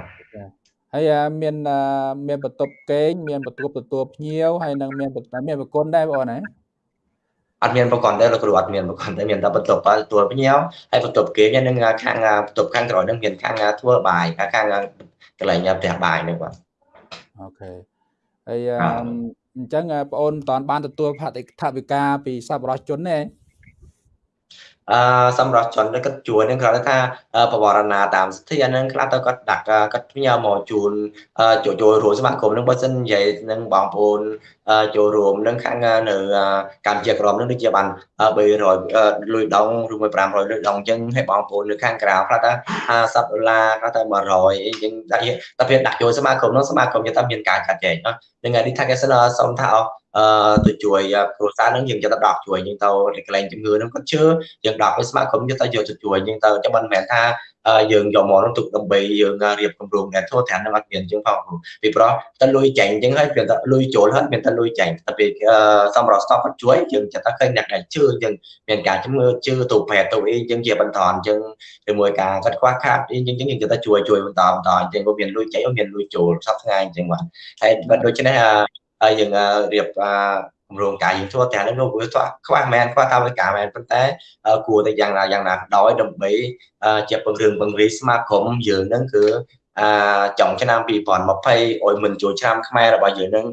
ហើយមានមានបន្ទប់កេងមានបន្ទប់ទទួលភ្ញៀវហើយនឹងមានមានប្រគុណដែរបងអូនណាអត់មានប្រកបដែរលោកគ្រូអត់មានប្រកបដែរមានតែបន្ទប់ទទួលភ្ញៀវហើយបន្ទប់គេនឹងខាងបន្ទប់ខាងក្រោយនឹងមានខាងធ្វើបាយខាងខាងកន្លែងផ្ទះបាយនឹងបាទអូខេហើយ អញ្ចឹងបងអូនតបានទទួលផាតិថវិកាពីសប្បុរសជនទេ អឺសម្រាប់ជនគាត់ជួននឹងគាត់ថាបវរណាតាមស្ថាននឹងខ្លះទៅគាត់ដាក់គាត់ផ្ញើមកជូនចូលចូលរួមសមាគមនឹងបើសិននិយាយនឹងបងប្អូនចូលរួមនឹងខាងនៅកម្ពុជាក្រមនឹងដូចជាបាន300លុយដងឬមួយ500លុយដងអញ្ចឹងឲ្យបងប្អូននៅខាងក្រៅខ្លះថា50ដុល្លារខ្លះទៅ100អញ្ចឹងតែតែពេលដាក់ចូលសមាគមនោះសមាគមយើងតែមានការកាត់ចែកហ្នឹងហើយនេះថាគេសិនសុំថាអស់ អឺទៅជួយគ្រួសារនឹងយើងយកទៅដកជួយយើងទៅកន្លែងជំងឺនឹងគាត់ជឿយើងដកឲ្យស្មារតីយកទៅយកទៅជួយយើងទៅចាំមិនមែនថាយើងយកមកនោះទុកដើម្បីយើងរៀបគម្រោងអ្នកធ្វើត្រាំនឹងអត់មានជាងផងពីព្រោះតែលុយចាញ់អញ្ចឹងហើយវាតែលុយចូលហើយមានតែលុយចាញ់តែពេលសម្រាប់ stop គាត់ជួយយើងចិត្តថាឃើញអ្នកដែលជឿយើងមានការជំងឺជឿទៅប្រែទៅអីអញ្ចឹងជាបន្តអញ្ចឹងជាមួយការគាត់ខ្វះខាតអីអញ្ចឹងយើងគាត់ថាជួយជួយបន្តបន្តអញ្ចឹងក៏មានលុយចាញ់មានលុយចូលសប្តាហ៍អញ្ចឹងបាទហើយដូច្នេះ ហើយយើងរៀបគម្រោងការយើងធ្វើតែនឹងវាខ្វះមែនខ្វះថាវិការមែនប៉ុន្តែគួរតែយ៉ាងណាយ៉ាងណាដោយដើម្បីជាពង្រឹងពង្រីកស្មាគមយើងនឹងគឺអចុងឆ្នាំ2020ឲ្យមិនចូលឆ្នាំខ្មែររបស់យើងនឹង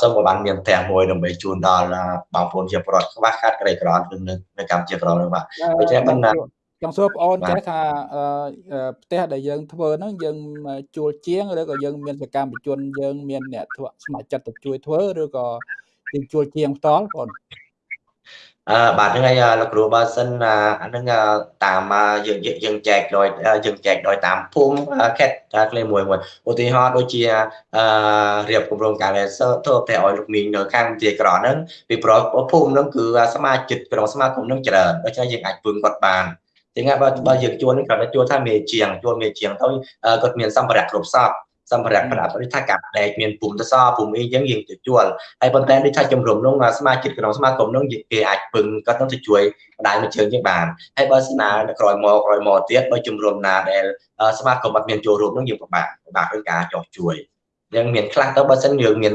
សូមឲ្យបានមានផ្ទះមួយដើម្បីជូនដល់បងប្អូនជាប្រដ្ឋខ្វះខាតក្រីក្រនៅនៅកម្ពុជាក្រនោះបាទដូច្នេះបណ្ណា ចង់សួរបងអូនចេះថាផ្ទះដែលយើងធ្វើហ្នឹងយើងជួលជាងឬក៏យើងមានសកម្មជនយើងមានអ្នកធ្វើស្ម័គ្រចិត្តទៅជួយធ្វើឬក៏យើងជួលជាងផ្ទាល់បងអឺបាទហ្នឹងហើយលោកគ្រូបើសិនអាហ្នឹងតាមយើងយើងចែកដោយយើងចែកដោយតាមភូមិខេត្តក្លេមួយមួយឧទាហរណ៍ដូចជាអឺរៀបគម្រោងការ laser ធ្វើផ្ទះឲ្យលោកមីងនៅខាងទីក្រហ្នឹងពីប្រុសភូមិហ្នឹងគឺសមាជិកក្រុមសមាគមហ្នឹងច្រើនដូច្នេះយើងអាចពឹងគាត់បាន ចឹងបើបើយើងជួលនេះគាត់ជួលថាមេជាងជួលមេជាងទៅគាត់មានសម្ភារៈគ្រប់សពសម្ភារៈប្រដាប់នេះថាកាប់ដែកមានពុំតសពុំអីចឹងយើងទៅជួលហើយប៉ុន្តែនេះថាជំរំនោះសមាជិកក្នុងសមាគមនោះគេអាចពឹងគាត់នឹងទៅជួយបណ្ដាញមួយជើងជាងបានហើយបើស្នើក្រោយមកក្រោយមកទៀតបើជំរំណាដែលសមាគមអត់មានចូលរួមនោះយើងពិបាកពិបាកនឹងការចោះជួយយើងមានខ្លះទៅបើសិនយើងមាន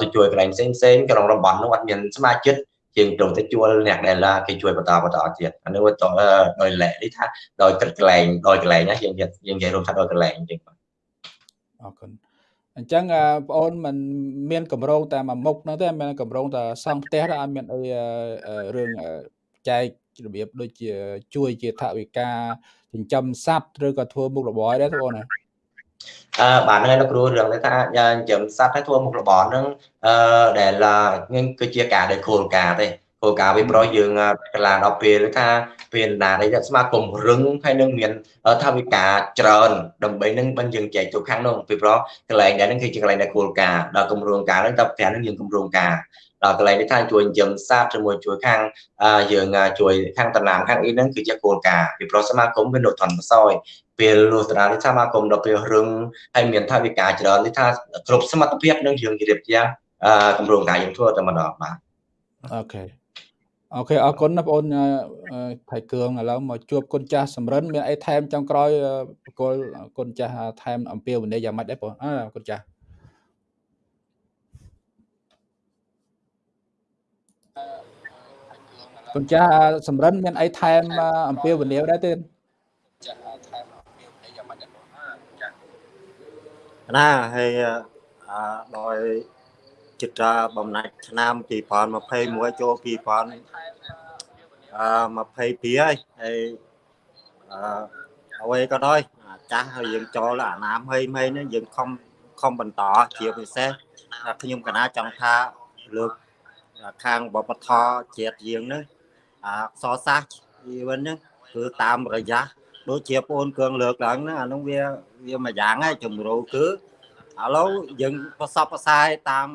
ទៅជួយកន្លែងផ្សេងផ្សេងក្នុងតំបន់នោះអត់មានសមាជិក ជាងទៅទៅជួលអ្នកដែលគេជួយបន្តបន្តទៀតអានេះទៅដោយលែកនេះថាដោយគិតកន្លែងដោយកន្លែងណាយើងយើងនិយាយរួមថាដោយកន្លែងអញ្ចឹងបាទអរគុណអញ្ចឹងបងអូនមិនមានកម្រងតែមួយមុខហ្នឹងទេមានកម្រងតែសង់ផ្ទះដែរអត់មានអីរឿងចែករបៀបដូចជាជួយជាថវិកាចិញ្ចឹមសត្វឬក៏ធ្វើមុខរបរអីដែរបងណា អឺបាទហ្នឹងហើយលោកគ្រូរឿងនេះថាយើងចិញ្ចឹមសត្វឲ្យធ្វើមុខរបរហ្នឹងអឺដែលហ្នឹងគឺជាការដែលគោលការណ៍ទេគោលការណ៍វាប្រយើងកន្លងដល់ពេលថាពេលណាដែលស្មាគមរឹងហើយនឹងមានថាវិការច្រើនដើម្បីនឹងបានយើងចែកទៅខាងនោះពីព្រោះកន្លែងដែលហ្នឹងគឺជាកន្លែងដែលគោលការណ៍ដល់គម្រោងការហ្នឹងតើប្រាំហ្នឹងយើងគម្រោងការដល់កន្លែងនេះថាជួយចិញ្ចឹមសត្វជាមួយជួយខាងយើងជួយខាងតំណាំខាងអីហ្នឹងគឺជាគោលការណ៍ពីព្រោះសមាគមវានៅធនបសោយ ពេលលុះតារានេះសមាគមដល់ពេលរឹងហើយមានថាវិការច្រើននេះថាគ្រប់សមត្ថភាពនឹងយើងជម្រាបជាគម្រោងការយើងធ្វើតែម្ដងបាទអូខេអូខេអរគុណណាបងអូនថៃគឿងឥឡូវមកជួបគុណចាស់សំរិនមានអីថែមចុងក្រោយបកលគុណចាស់ថែមអំពាវនាវយ៉ាងម៉េចដែរបងអើគុណចាស់គុណចាស់សំរិនមានអីថែមអំពាវនាវដែរទេចាស់ថែមអំពាវនាវយ៉ាងម៉េចដែរបងចាស់ ណាហើយអឺដោយចិត្តបំណាច់ឆ្នាំ2021ចូល2000អឺ22ហើយហើយអឺអ្វីក៏ដោយចាស់ហើយយើងចូលអាណាមហីមហីនេះយើងខំខំបន្តជាពិសេសខ្ញុំកណាចង់ថាលើកខាងបបធជាតិយើងនេះអក្សរសាស្ត្រជីវិនហ្នឹងគឺតាមរយៈដូចជាបងគ្រឿងលើកឡើងហ្នឹងអានោះវា វាមួយយ៉ាងហើយជំរូគឺឥឡូវយើងប្រសពផ្សាយតាម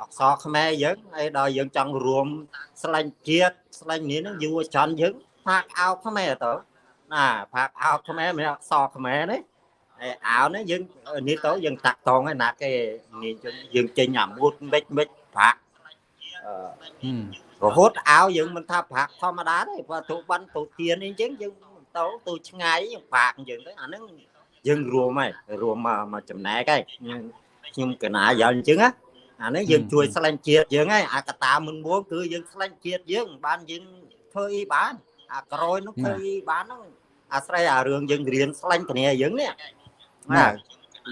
អក្សរខ្មែរយើងហើយដល់យើងចង់រួមស្លាញ់ជាតិស្លាញ់នេះនឹងយុវជនយើងផាកអោខ្មែរទៅណាផាកអោខ្មែរមានអក្សរខ្មែរនេះហើយអោនេះយើងនេះទៅយើងតាក់តងហើយណាគេនេះយើងចេញអាមូតមិចមិចផាករហូតអោយើងមិនថាប្រាក់ធម្មតាទេបើទូបានទូទានអីចឹងយើងទៅទូឆ្ងាយប្រាក់យើងទៅអាហ្នឹង យើងរួមហើយរួមមកមកចំណែកហើយខ្ញុំកណាយកអញ្ចឹងណាអានេះយើងជួយស្លាញ់ជាតិយើងហើយអាកតាមុនមួងគឺយើងស្លាញ់ជាតិយើងបានយើងធ្វើអីបាន អាក្រោយនោះធ្វើអីបានហ្នឹងអាស្រ័យអារឿងយើងរៀនស្លាញ់គ្នាយើងនេះណា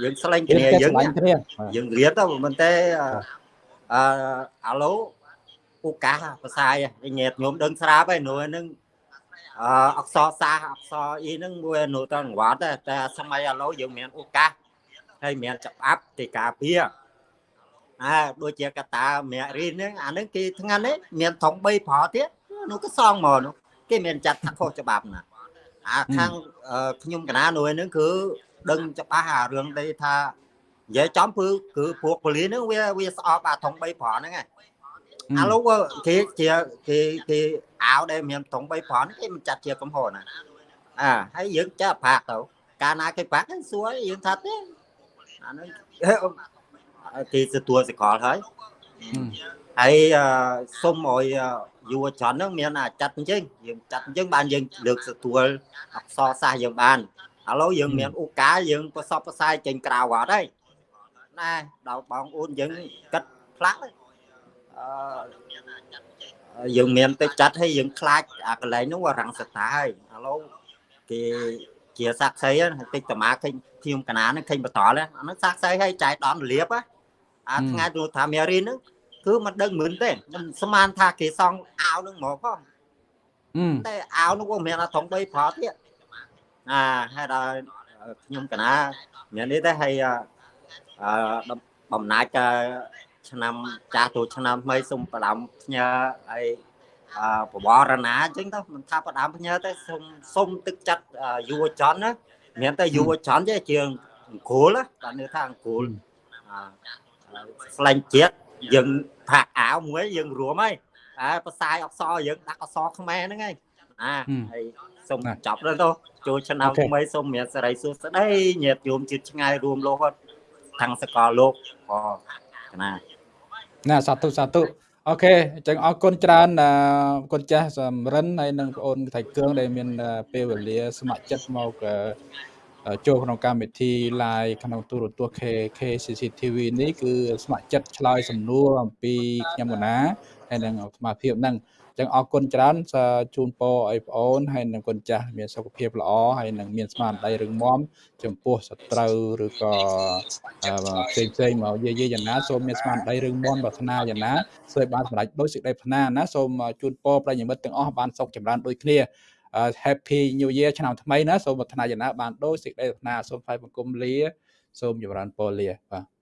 យើងស្លាញ់គ្នាយើងយើងរៀនទៅមិនទេអឺអាឡូឱកាសភាសាញាតញោមដឹងស្រាប់ហើយនោះហ្នឹង អអក្សរសាស្ត្រអក្សរអីហ្នឹងមួយនោះទៅអង្វត្តតែសម័យឥឡូវយើងមានឱកាសហើយមានច្បាប់ទីការពារអើដូចជាកតាមគ្គរីហ្នឹងអាហ្នឹងគេថ្ងៃនេះមានធំ3ប្រទៀតនោះក៏សងមកនោះគេមានចាត់ថាខុសច្បាប់ណាអាខាងខ្ញុំកណានោះហ្នឹងគឺដឹងច្បាស់អារឿងដែលថានិយាយចំគឺគឺពួកប៉ូលីសហ្នឹងវាវាស្អប់អាធំ3ប្រហ្នឹងឯង ឥឡូវគេជាគេគេអាវដែលមានត្រង់3ប្រន់គេមិនចាត់ជាកំហុសណាអាហើយយើងចាក់ប្រាក់ទៅកាលណាគេប្រាក់ហ្នឹងសួរយើងថាទេអាហ្នឹងគេទទួលសកលហើយហើយសុំឲ្យយុវជនហ្នឹងមានអាចាត់អញ្ចឹងយើងចាត់អញ្ចឹងបានយើងលើកទទួលអក្សរសាស្ត្រយើងបានឥឡូវយើងមានឱកាសយើងប្រសពផ្សាយចេញក្រៅអត់ហើយណាដល់បងអូនយើងគិតផ្លាក់ យើងមានទៅចាត់ឲ្យយើងខ្លាចអាកន្លែងនោះរាំងសតាហើយឥឡូវគេជាសាក់សីតិចតមាឃើញខ្ញុំកណានឹងឃើញបន្តអានោះសាក់សីឲ្យចែកដំលៀបអាថ្ងៃនោះថាមេរីនឹងគឺមិនដឹងមិនទេមិនស្មានថាគេសងអាវនឹងមកផងតែអាវនោះក៏មានធំ3ប្រទៀតអាហើយដល់ខ្ញុំកណាមាននេះទេហើយអឺបំណាច់ ឆ្នាំចាស់ចូលឆ្នាំថ្មីសូមផ្ដាំផ្ញើហើយបវរណាអញ្ចឹងទៅមិនថាផ្ដាំផ្ញើទេសូមសូមទឹកចិត្តយុវជនណាមានតែយុវជនទេជាអង្គលបាទនឿថាអង្គលស្លាញ់ជាតិយើងផាក់អាវមួយយើងរួមហើយតែផ្សាយអក្សរយើងដាក់អក្សរខ្មែរហ្នឹងហើយអាហើយសូមចប់ដល់ទៅចូលឆ្នាំថ្មីសូមមានសេរីសុខស្ដីញាតិញោមជាតិឆ្ងាយរួមលោហត់ខាងសកលលោកអណា ណាសាធុសាធុអូខេអញ្ចឹងអរគុណច្រើនគុណចាស់សំរិនហើយនិងបងអូនថៃគឿងដែលមានពេលវេលាស្ម័គ្រចិត្តមកចូលក្នុងកម្មវិធី live ក្នុងទូរទស្សន៍ KK CCTV នេះគឺស្ម័គ្រចិត្តឆ្លើយសំណួរអំពីខ្ញុំកណាហើយនិងអាត្មាភាពហ្នឹងអញ្ចឹងអរគុណច្រើនសូមជូនពរឲ្យបងអូនហើយនឹងគុណចាស់មានសុខភាពល្អហើយនឹងមានស្មារតីរឹងមាំចំពោះសត្រូវឬក៏អឺផ្សេងផ្សេងមកយាយយាយយ៉ាងណាសូមមានស្មារតីរឹងមាំប្រាថ្នាយ៉ាងណាសូមឲ្យបានសម្រេចដោយសេចក្តីប្រាថ្នាណាសូមជូនពរប្រិយមិត្តទាំងអស់បានសុខចម្រើនដូចគ្នា Happy New Year ឆ្នាំថ្មីណាសូមប្រាថ្នាយ៉ាងណាបានដោយសេចក្តីប្រាថ្នាសូមថ្វាយបង្គំលា សូមចម្រើនពរលាបាទ